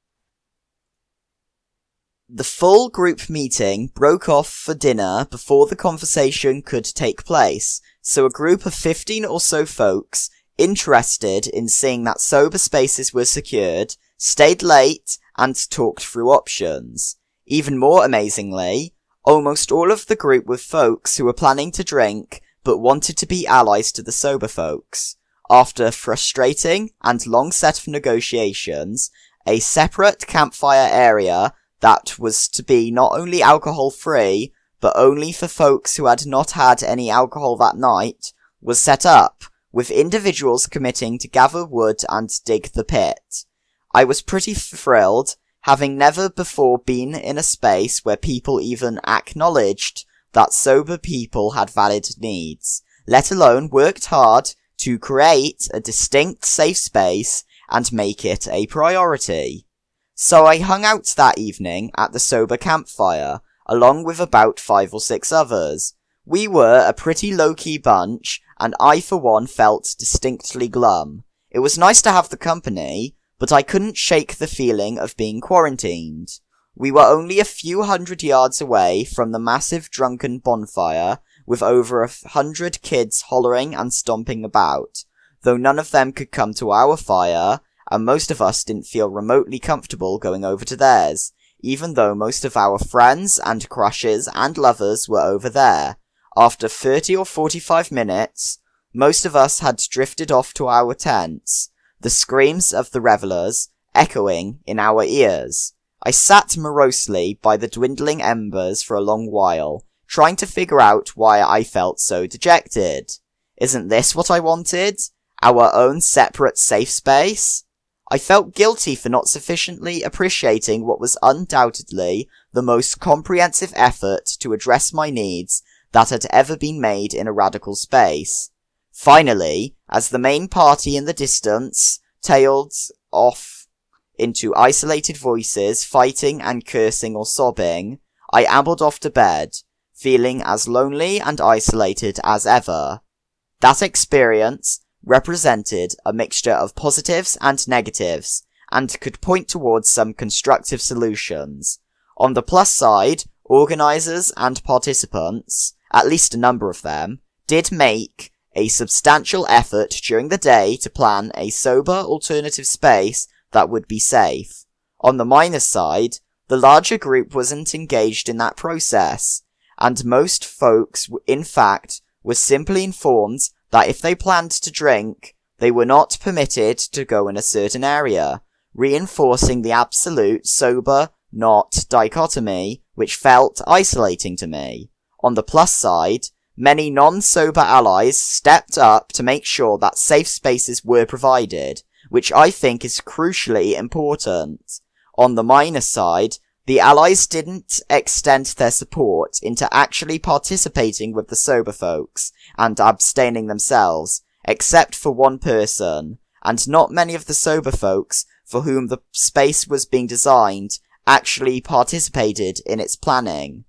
The full group meeting broke off for dinner before the conversation could take place, so a group of 15 or so folks, interested in seeing that sober spaces were secured, stayed late and talked through options. Even more amazingly, almost all of the group were folks who were planning to drink, but wanted to be allies to the sober folks. After frustrating and long set of negotiations, a separate campfire area that was to be not only alcohol free, but only for folks who had not had any alcohol that night, was set up, with individuals committing to gather wood and dig the pit. I was pretty thrilled, having never before been in a space where people even acknowledged that sober people had valid needs, let alone worked hard to create a distinct safe space and make it a priority. So I hung out that evening at the sober campfire, along with about five or six others. We were a pretty low-key bunch, and I for one felt distinctly glum. It was nice to have the company, but I couldn't shake the feeling of being quarantined. We were only a few hundred yards away from the massive drunken bonfire, with over a hundred kids hollering and stomping about, though none of them could come to our fire, and most of us didn't feel remotely comfortable going over to theirs, even though most of our friends and crushes and lovers were over there. After 30 or 45 minutes, most of us had drifted off to our tents, the screams of the revelers echoing in our ears. I sat morosely by the dwindling embers for a long while, trying to figure out why I felt so dejected. Isn't this what I wanted? Our own separate safe space? I felt guilty for not sufficiently appreciating what was undoubtedly the most comprehensive effort to address my needs that had ever been made in a radical space. Finally, as the main party in the distance tailed off into isolated voices fighting and cursing or sobbing, I ambled off to bed, feeling as lonely and isolated as ever. That experience represented a mixture of positives and negatives, and could point towards some constructive solutions. On the plus side, organizers and participants, at least a number of them, did make a substantial effort during the day to plan a sober alternative space that would be safe. On the minus side, the larger group wasn't engaged in that process, and most folks, in fact, were simply informed that if they planned to drink, they were not permitted to go in a certain area, reinforcing the absolute sober not dichotomy, which felt isolating to me. On the plus side, many non-sober allies stepped up to make sure that safe spaces were provided, which I think is crucially important. On the minus side, the Allies didn't extend their support into actually participating with the sober folks and abstaining themselves, except for one person, and not many of the sober folks for whom the space was being designed actually participated in its planning.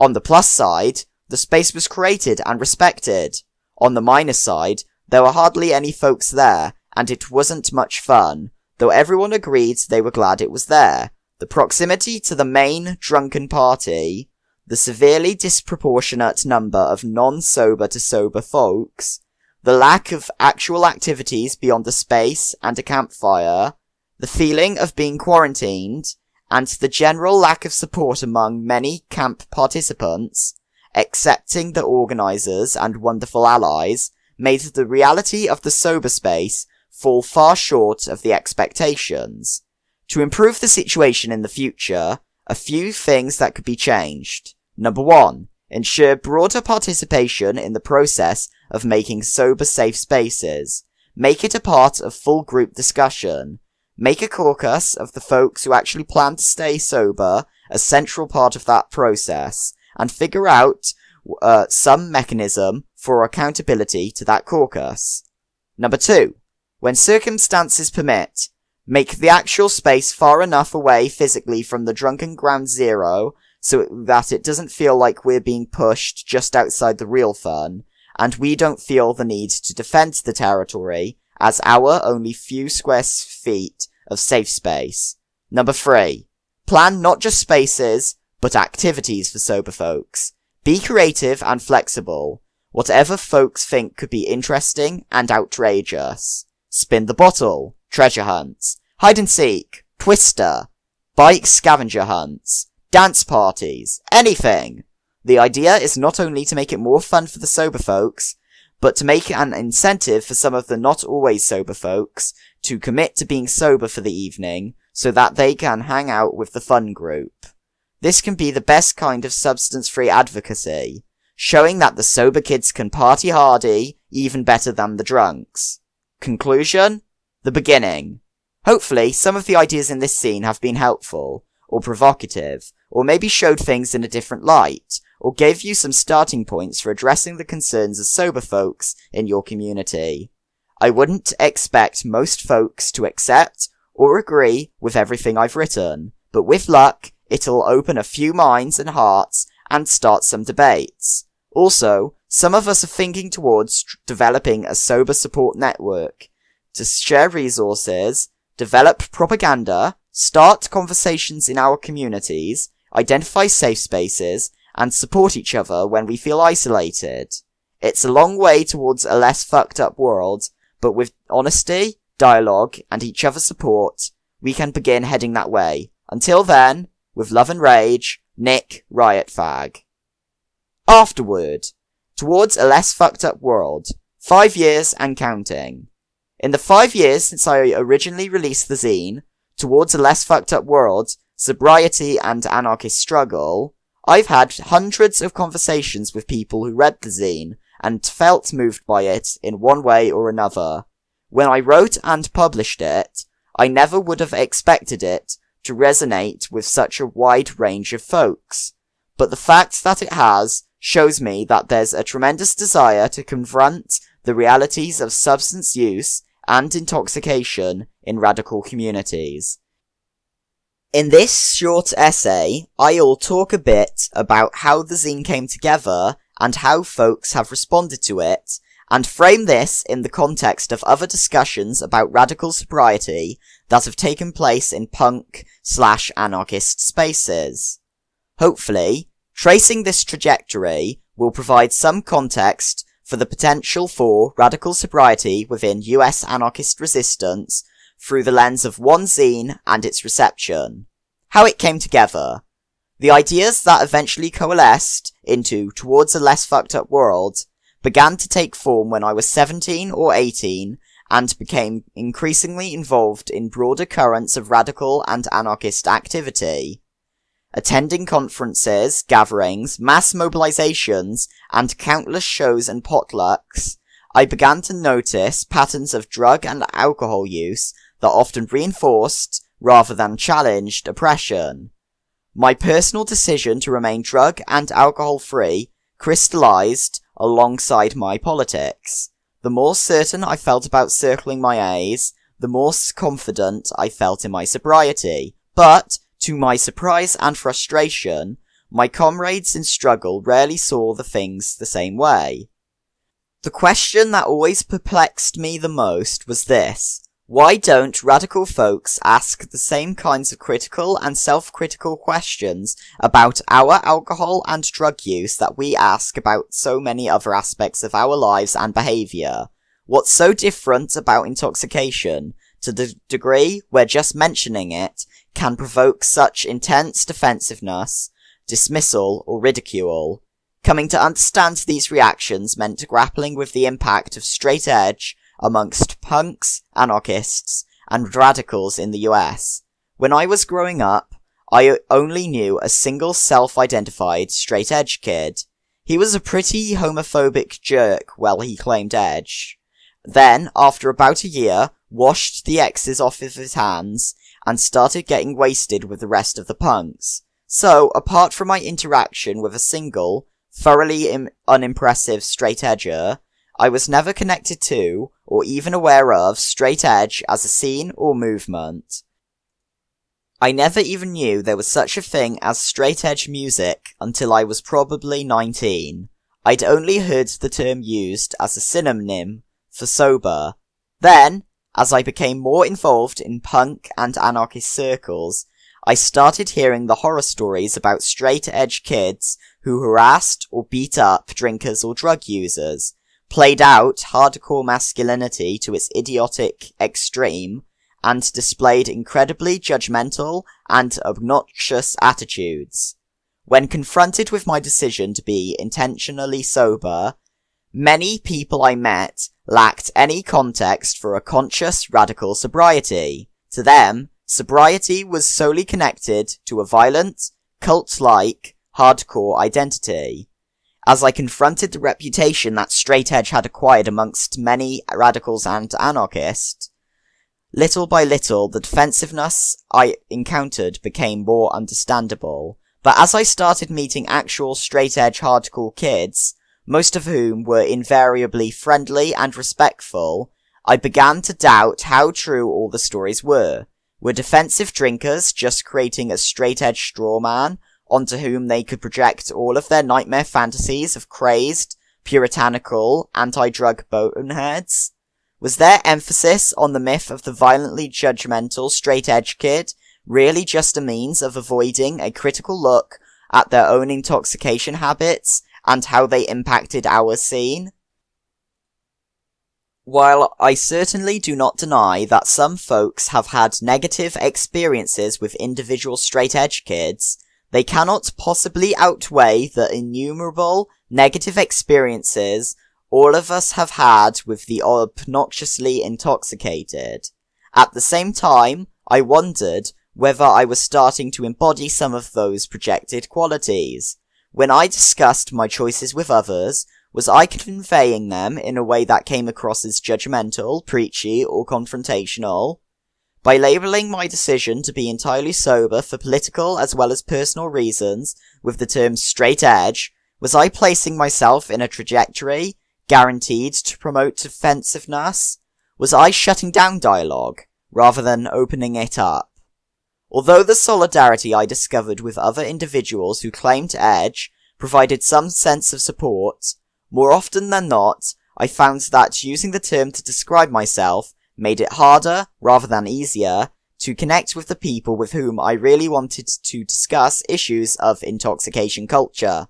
On the plus side, the space was created and respected. On the minus side, there were hardly any folks there, and it wasn't much fun, though everyone agreed they were glad it was there, the proximity to the main drunken party, the severely disproportionate number of non-sober to sober folks, the lack of actual activities beyond the space and a campfire, the feeling of being quarantined, and the general lack of support among many camp participants, excepting the organizers and wonderful allies, made the reality of the sober space fall far short of the expectations. To improve the situation in the future, a few things that could be changed. Number one, ensure broader participation in the process of making sober safe spaces. Make it a part of full group discussion. Make a caucus of the folks who actually plan to stay sober a central part of that process, and figure out uh, some mechanism for accountability to that caucus. Number two, when circumstances permit, Make the actual space far enough away physically from the drunken ground zero so that it doesn't feel like we're being pushed just outside the real fun, and we don't feel the need to defend the territory as our only few square feet of safe space. Number three, plan not just spaces, but activities for sober folks. Be creative and flexible. Whatever folks think could be interesting and outrageous. Spin the bottle treasure hunts, hide and seek, twister, bike scavenger hunts, dance parties, anything. The idea is not only to make it more fun for the sober folks, but to make it an incentive for some of the not always sober folks to commit to being sober for the evening so that they can hang out with the fun group. This can be the best kind of substance-free advocacy, showing that the sober kids can party hardy even better than the drunks. Conclusion? The beginning. Hopefully, some of the ideas in this zine have been helpful, or provocative, or maybe showed things in a different light, or gave you some starting points for addressing the concerns of sober folks in your community. I wouldn't expect most folks to accept or agree with everything I've written, but with luck, it'll open a few minds and hearts and start some debates. Also, some of us are thinking towards developing a sober support network to share resources, develop propaganda, start conversations in our communities, identify safe spaces, and support each other when we feel isolated. It's a long way towards a less fucked up world, but with honesty, dialogue, and each other's support, we can begin heading that way. Until then, with love and rage, Nick Riot Fag. Afterward, towards a less fucked up world, five years and counting. In the five years since I originally released the zine, towards a less fucked up world, sobriety and anarchist struggle, I've had hundreds of conversations with people who read the zine and felt moved by it in one way or another. When I wrote and published it, I never would have expected it to resonate with such a wide range of folks. But the fact that it has shows me that there's a tremendous desire to confront the realities of substance use and intoxication in radical communities. In this short essay, I'll talk a bit about how the zine came together and how folks have responded to it, and frame this in the context of other discussions about radical sobriety that have taken place in punk slash anarchist spaces. Hopefully, tracing this trajectory will provide some context for the potential for radical sobriety within US anarchist resistance through the lens of one zine and its reception. How it came together. The ideas that eventually coalesced into Towards a Less Fucked Up World began to take form when I was 17 or 18 and became increasingly involved in broader currents of radical and anarchist activity. Attending conferences, gatherings, mass mobilizations, and countless shows and potlucks, I began to notice patterns of drug and alcohol use that often reinforced, rather than challenged, oppression. My personal decision to remain drug and alcohol free crystallized alongside my politics. The more certain I felt about circling my A's, the more confident I felt in my sobriety. But, to my surprise and frustration, my comrades in struggle rarely saw the things the same way. The question that always perplexed me the most was this. Why don't radical folks ask the same kinds of critical and self-critical questions about our alcohol and drug use that we ask about so many other aspects of our lives and behaviour? What's so different about intoxication to the degree where just mentioning it can provoke such intense defensiveness, dismissal, or ridicule? Coming to understand these reactions meant grappling with the impact of straight edge amongst punks, anarchists, and radicals in the US. When I was growing up, I only knew a single self-identified straight edge kid. He was a pretty homophobic jerk while he claimed edge. Then, after about a year, washed the X's off of his hands, and started getting wasted with the rest of the punks. So, apart from my interaction with a single, thoroughly Im- unimpressive straight edger, I was never connected to, or even aware of, straight edge as a scene or movement. I never even knew there was such a thing as straight edge music until I was probably 19. I'd only heard the term used as a synonym for sober. Then, as I became more involved in punk and anarchist circles, I started hearing the horror stories about straight edge kids who harassed or beat up drinkers or drug users, played out hardcore masculinity to its idiotic extreme, and displayed incredibly judgmental and obnoxious attitudes. When confronted with my decision to be intentionally sober, many people I met lacked any context for a conscious radical sobriety. To them, sobriety was solely connected to a violent, cult-like, hardcore identity as I confronted the reputation that straight edge had acquired amongst many radicals and anarchists. Little by little, the defensiveness I encountered became more understandable, But as I started meeting actual straight edge hardcore kids, most of whom were invariably friendly and respectful, I began to doubt how true all the stories were. Were defensive drinkers just creating a straight edge straw man onto whom they could project all of their nightmare fantasies of crazed, puritanical, anti-drug boneheads? Was their emphasis on the myth of the violently judgmental straight edge kid really just a means of avoiding a critical look at their own intoxication habits and how they impacted our scene? While I certainly do not deny that some folks have had negative experiences with individual straight edge kids, they cannot possibly outweigh the innumerable negative experiences all of us have had with the obnoxiously intoxicated. At the same time, I wondered whether I was starting to embody some of those projected qualities. When I discussed my choices with others, was I conveying them in a way that came across as judgmental, preachy, or confrontational? By labeling my decision to be entirely sober for political as well as personal reasons with the term straight edge, was I placing myself in a trajectory guaranteed to promote defensiveness? Was I shutting down dialogue rather than opening it up? Although the solidarity I discovered with other individuals who claimed edge provided some sense of support, more often than not, I found that using the term to describe myself made it harder, rather than easier, to connect with the people with whom I really wanted to discuss issues of intoxication culture.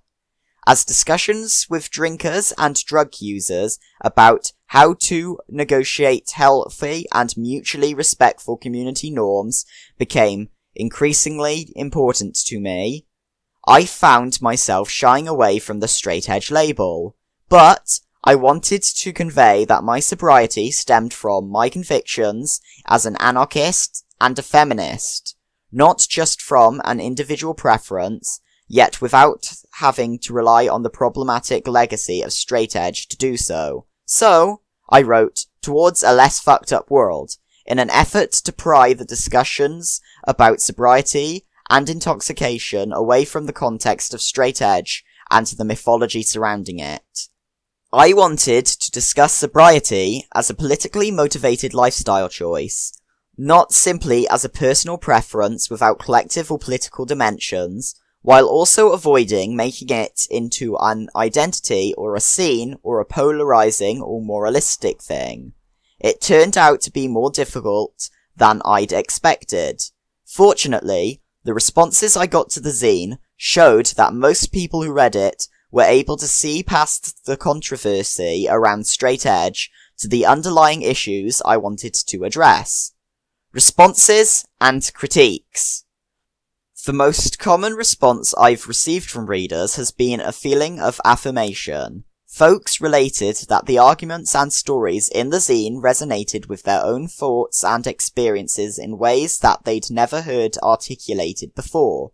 As discussions with drinkers and drug users about how to negotiate healthy and mutually respectful community norms became increasingly important to me, I found myself shying away from the straight edge label. But I wanted to convey that my sobriety stemmed from my convictions as an anarchist and a feminist, not just from an individual preference, yet without having to rely on the problematic legacy of straight edge to do so. So, I wrote, Towards a Less Fucked Up World, in an effort to pry the discussions about sobriety and intoxication away from the context of straight edge and the mythology surrounding it. I wanted to discuss sobriety as a politically motivated lifestyle choice, not simply as a personal preference without collective or political dimensions, while also avoiding making it into an identity or a scene or a polarizing or moralistic thing. It turned out to be more difficult than I'd expected. Fortunately, the responses I got to the zine showed that most people who read it were able to see past the controversy around straight edge to the underlying issues I wanted to address. Responses and critiques. The most common response I've received from readers has been a feeling of affirmation. Folks related that the arguments and stories in the zine resonated with their own thoughts and experiences in ways that they'd never heard articulated before.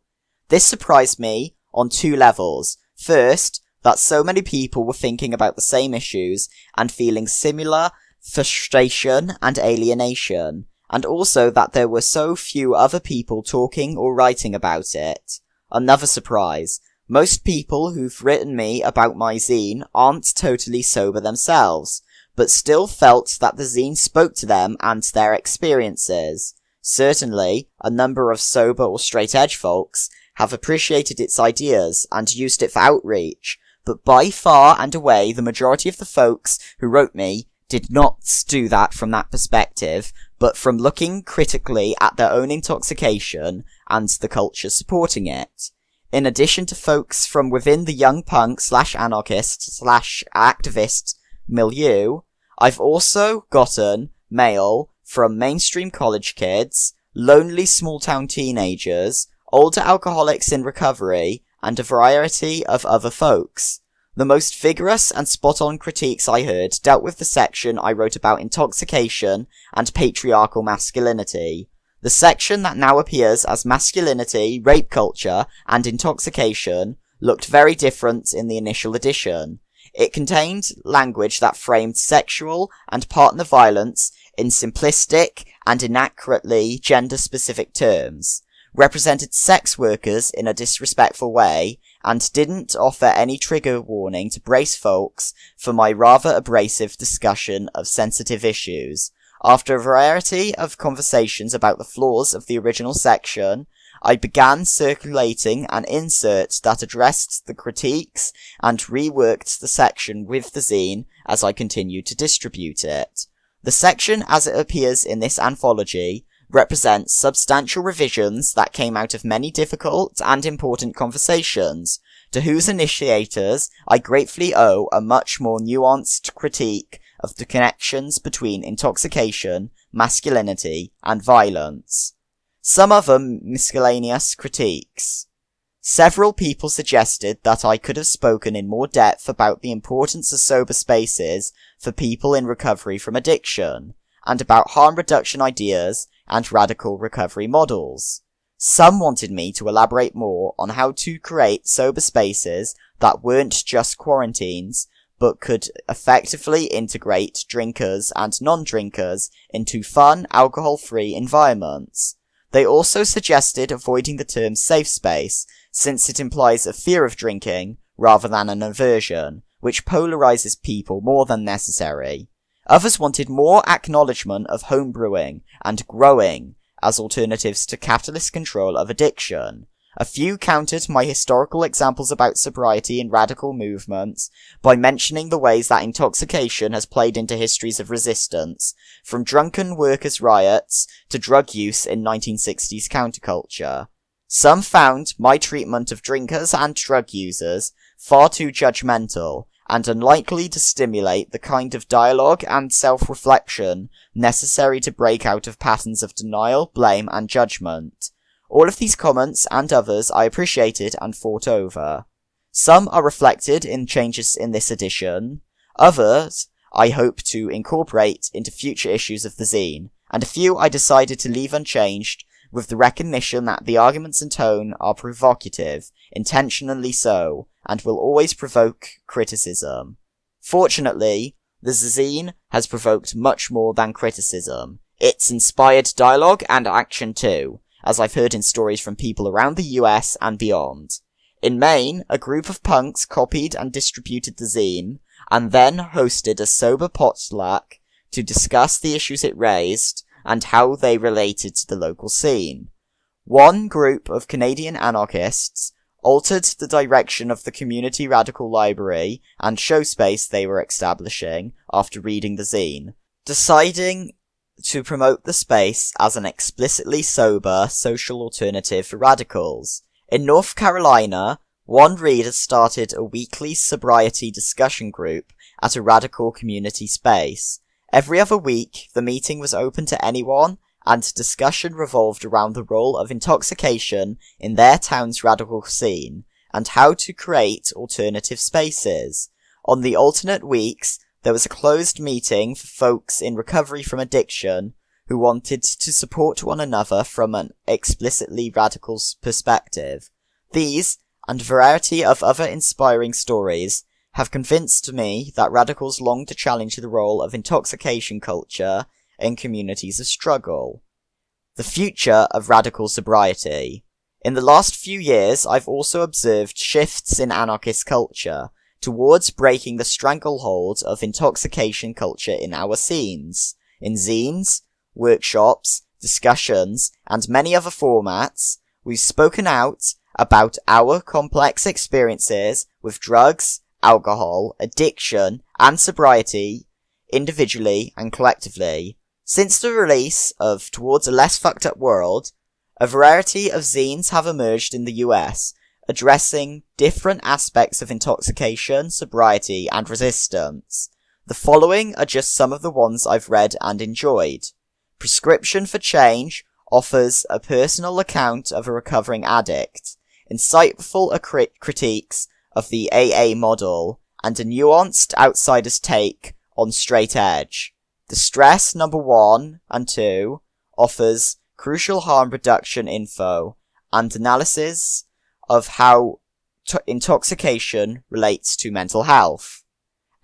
This surprised me on two levels. First, that so many people were thinking about the same issues and feeling similar frustration and alienation, and also that there were so few other people talking or writing about it. Another surprise. Most people who've written me about my zine aren't totally sober themselves, but still felt that the zine spoke to them and their experiences. Certainly, a number of sober or straight edge folks have appreciated its ideas and used it for outreach, but by far and away the majority of the folks who wrote me did not do that from that perspective, but from looking critically at their own intoxication and the culture supporting it. In addition to folks from within the young punk slash anarchist slash activist milieu, I've also gotten mail from mainstream college kids, lonely small town teenagers, older alcoholics in recovery, and a variety of other folks. The most vigorous and spot-on critiques I heard dealt with the section I wrote about intoxication and patriarchal masculinity. The section that now appears as masculinity, rape culture, and intoxication looked very different in the initial edition. It contained language that framed sexual and partner violence in simplistic and inaccurately gender-specific terms. represented sex workers in a disrespectful way and didn't offer any trigger warning to brace folks for my rather abrasive discussion of sensitive issues. After a variety of conversations about the flaws of the original section, I began circulating an insert that addressed the critiques and reworked the section with the zine as I continued to distribute it. The section as it appears in this anthology represents substantial revisions that came out of many difficult and important conversations, to whose initiators I gratefully owe a much more nuanced critique of the connections between intoxication, masculinity, and violence. Some other miscellaneous critiques. Several people suggested that I could have spoken in more depth about the importance of sober spaces for people in recovery from addiction, and about harm reduction ideas and radical recovery models. Some wanted me to elaborate more on how to create sober spaces that weren't just quarantines, but could effectively integrate drinkers and non-drinkers into fun, alcohol-free environments. They also suggested avoiding the term safe space, since it implies a fear of drinking rather than an aversion, which polarizes people more than necessary. Others wanted more acknowledgement of homebrewing and growing as alternatives to capitalist control of addiction, a few countered my historical examples about sobriety in radical movements by mentioning the ways that intoxication has played into histories of resistance, from drunken workers' riots to drug use in 1960s counterculture. Some found my treatment of drinkers and drug users far too judgmental and unlikely to stimulate the kind of dialogue and self-reflection necessary to break out of patterns of denial, blame, and judgment. All of these comments and others I appreciated and thought over. Some are reflected in changes in this edition, others I hope to incorporate into future issues of the zine, and a few I decided to leave unchanged with the recognition that the arguments and tone are provocative, intentionally so, and will always provoke criticism. Fortunately, the zine has provoked much more than criticism. It's inspired dialogue and action too, as I've heard in stories from people around the US and beyond. In Maine, a group of punks copied and distributed the zine, and then hosted a sober potluck to discuss the issues it raised and how they related to the local scene. One group of Canadian anarchists altered the direction of the community radical library and show space they were establishing after reading the zine, deciding to promote the space as an explicitly sober social alternative for radicals. In North Carolina, one reader started a weekly sobriety discussion group at a radical community space. Every other week, the meeting was open to anyone, and discussion revolved around the role of intoxication in their town's radical scene, and how to create alternative spaces. On the alternate weeks, there was a closed meeting for folks in recovery from addiction who wanted to support one another from an explicitly radical perspective. These, and a variety of other inspiring stories, have convinced me that radicals long to challenge the role of intoxication culture in communities of struggle. The future of radical sobriety. In the last few years, I've also observed shifts in anarchist culture, towards breaking the stranglehold of intoxication culture in our scenes, in zines, workshops, discussions, and many other formats, we've spoken out about our complex experiences with drugs, alcohol, addiction, and sobriety, individually and collectively. Since the release of Towards a Less Fucked Up World, a variety of zines have emerged in the US addressing different aspects of intoxication, sobriety, and resistance. The following are just some of the ones I've read and enjoyed. Prescription for Change offers a personal account of a recovering addict, insightful crit- critiques of the AA model, and a nuanced outsider's take on straight edge. Distress number one and two offers crucial harm reduction info and analysis of how intoxication relates to mental health.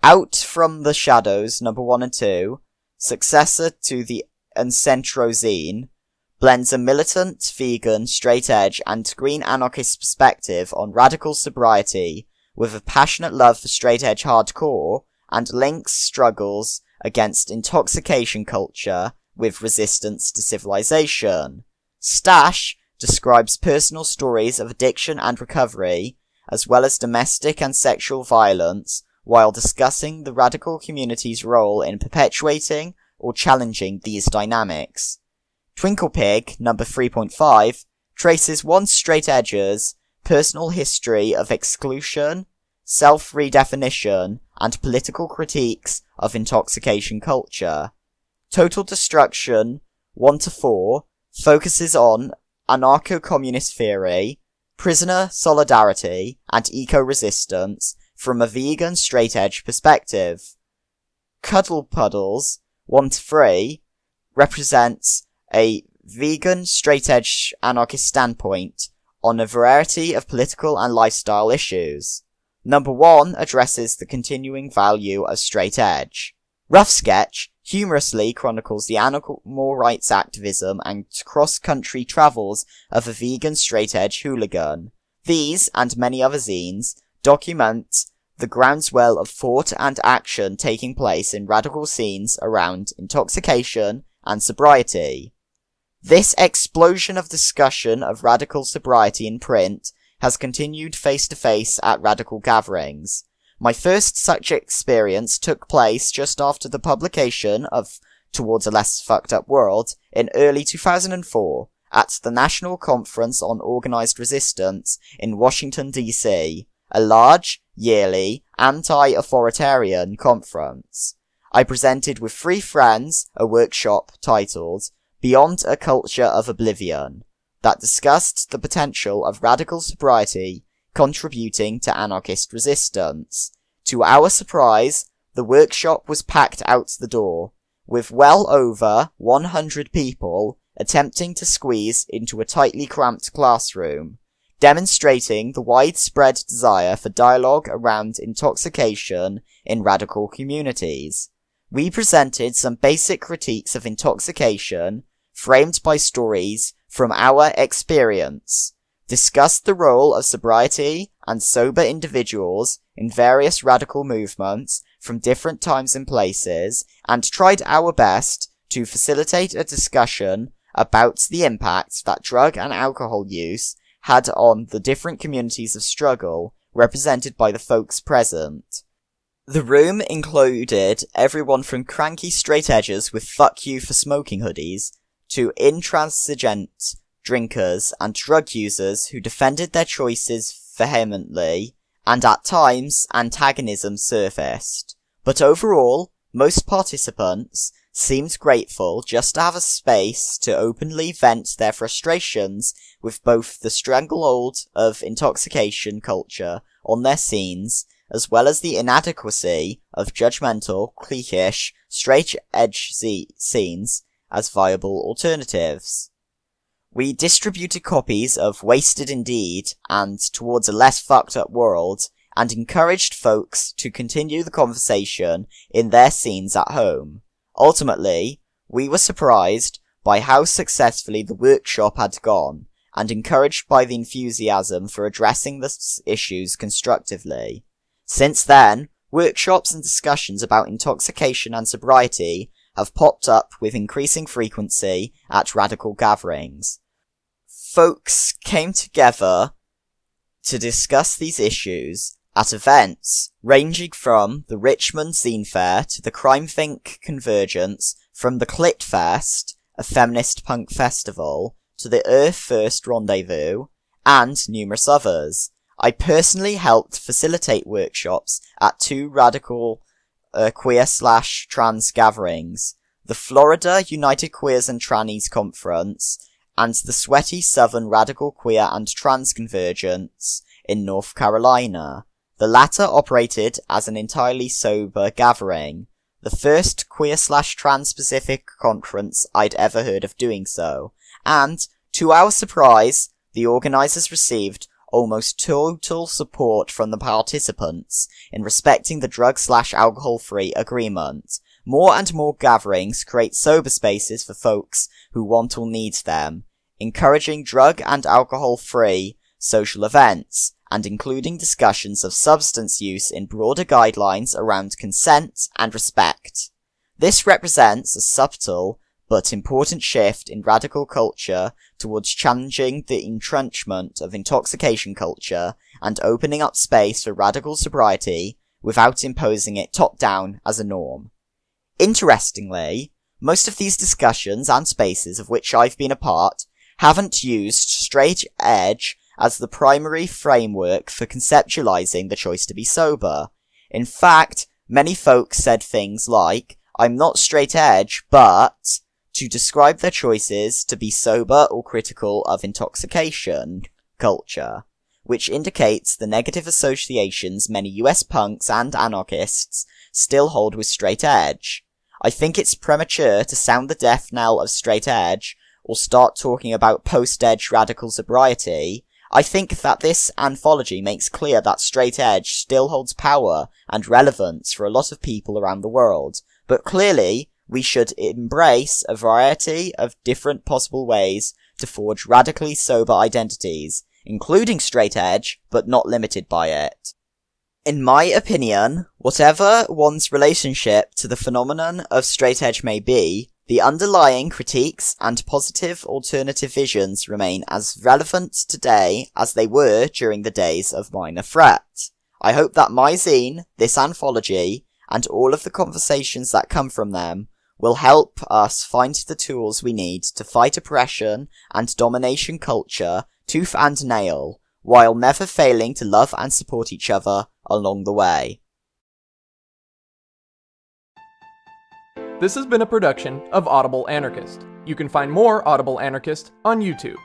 Out from the Shadows, number one and two, successor to the Encentrozine, blends a militant, vegan, straight edge, and green anarchist perspective on radical sobriety with a passionate love for straight edge hardcore and links struggles against intoxication culture with resistance to civilization. Stash describes personal stories of addiction and recovery, as well as domestic and sexual violence, while discussing the radical community's role in perpetuating or challenging these dynamics. Twinkle Pig, number 3.5, traces one straight edger's personal history of exclusion, self-redefinition, and political critiques of intoxication culture. Total Destruction 1 to 4 focuses on anarcho-communist theory, prisoner solidarity, and eco-resistance from a vegan straight edge perspective. Cuddle Puddles 1 to 3 represents a vegan straight edge anarchist standpoint on a variety of political and lifestyle issues. Number 1 addresses the continuing value of straight edge. Rough Sketch humorously chronicles the animal rights activism and cross-country travels of a vegan straight edge hooligan. These, and many other zines, document the groundswell of thought and action taking place in radical scenes around intoxication and sobriety. This explosion of discussion of radical sobriety in print has continued face to face at radical gatherings. My first such experience took place just after the publication of Towards a Less Fucked Up World in early 2004 at the National Conference on Organized Resistance in Washington DC, a large, yearly, anti-authoritarian conference. I presented with three friends a workshop titled Beyond a Culture of Oblivion that discussed the potential of radical sobriety contributing to anarchist resistance. To our surprise, the workshop was packed out the door, with well over 100 people attempting to squeeze into a tightly cramped classroom, demonstrating the widespread desire for dialogue around intoxication in radical communities. We presented some basic critiques of intoxication framed by stories from our experience, discussed the role of sobriety and sober individuals in various radical movements from different times and places, and tried our best to facilitate a discussion about the impact that drug and alcohol use had on the different communities of struggle represented by the folks present. The room included everyone from cranky straight edges with fuck you for smoking hoodies to intransigent drinkers and drug users who defended their choices vehemently, and at times antagonism surfaced. But overall, most participants seemed grateful just to have a space to openly vent their frustrations with both the stranglehold of intoxication culture on their scenes, as well as the inadequacy of judgmental, cliquish, straight edge scenes as viable alternatives. We distributed copies of Wasted Indeed and Towards a Less Fucked Up World and encouraged folks to continue the conversation in their scenes at home. Ultimately, we were surprised by how successfully the workshop had gone and encouraged by the enthusiasm for addressing the issues constructively. Since then, workshops and discussions about intoxication and sobriety have popped up with increasing frequency at radical gatherings. Folks came together to discuss these issues at events ranging from the Richmond Zine Fair to the CrimethInc Convergence, from the Clit Fest, a feminist punk festival, to the Earth First Rendezvous, and numerous others. I personally helped facilitate workshops at two radical uh, queer slash trans gatherings, the Florida United Queers and Trannies Conference, and the Sweaty Southern Radical Queer and Trans Convergence in North Carolina. The latter operated as an entirely sober gathering, the first queer slash trans-specific conference I'd ever heard of doing so, and, to our surprise, the organizers received almost total support from the participants in respecting the drug slash alcohol free agreement. More and more gatherings create sober spaces for folks who want or need them, encouraging drug and alcohol free social events, and including discussions of substance use in broader guidelines around consent and respect. This represents a subtle but important shift in radical culture towards challenging the entrenchment of intoxication culture and opening up space for radical sobriety without imposing it top down as a norm. Interestingly, most of these discussions and spaces of which I've been a part haven't used straight edge as the primary framework for conceptualizing the choice to be sober. In fact, many folks said things like, I'm not straight edge, but to describe their choices to be sober or critical of intoxication culture, which indicates the negative associations many US punks and anarchists still hold with straight edge. I think it's premature to sound the death knell of straight edge or start talking about post-edge radical sobriety, I think that this anthology makes clear that straight edge still holds power and relevance for a lot of people around the world, but clearly we should embrace a variety of different possible ways to forge radically sober identities, including straight edge, but not limited by it. In my opinion, whatever one's relationship to the phenomenon of straight edge may be, the underlying critiques and positive alternative visions remain as relevant today as they were during the days of Minor Threat. I hope that my zine, this anthology, and all of the conversations that come from them will help us find the tools we need to fight oppression and domination culture tooth and nail, while never failing to love and support each other along the way. This has been a production of Audible Anarchist. You can find more Audible Anarchist on YouTube.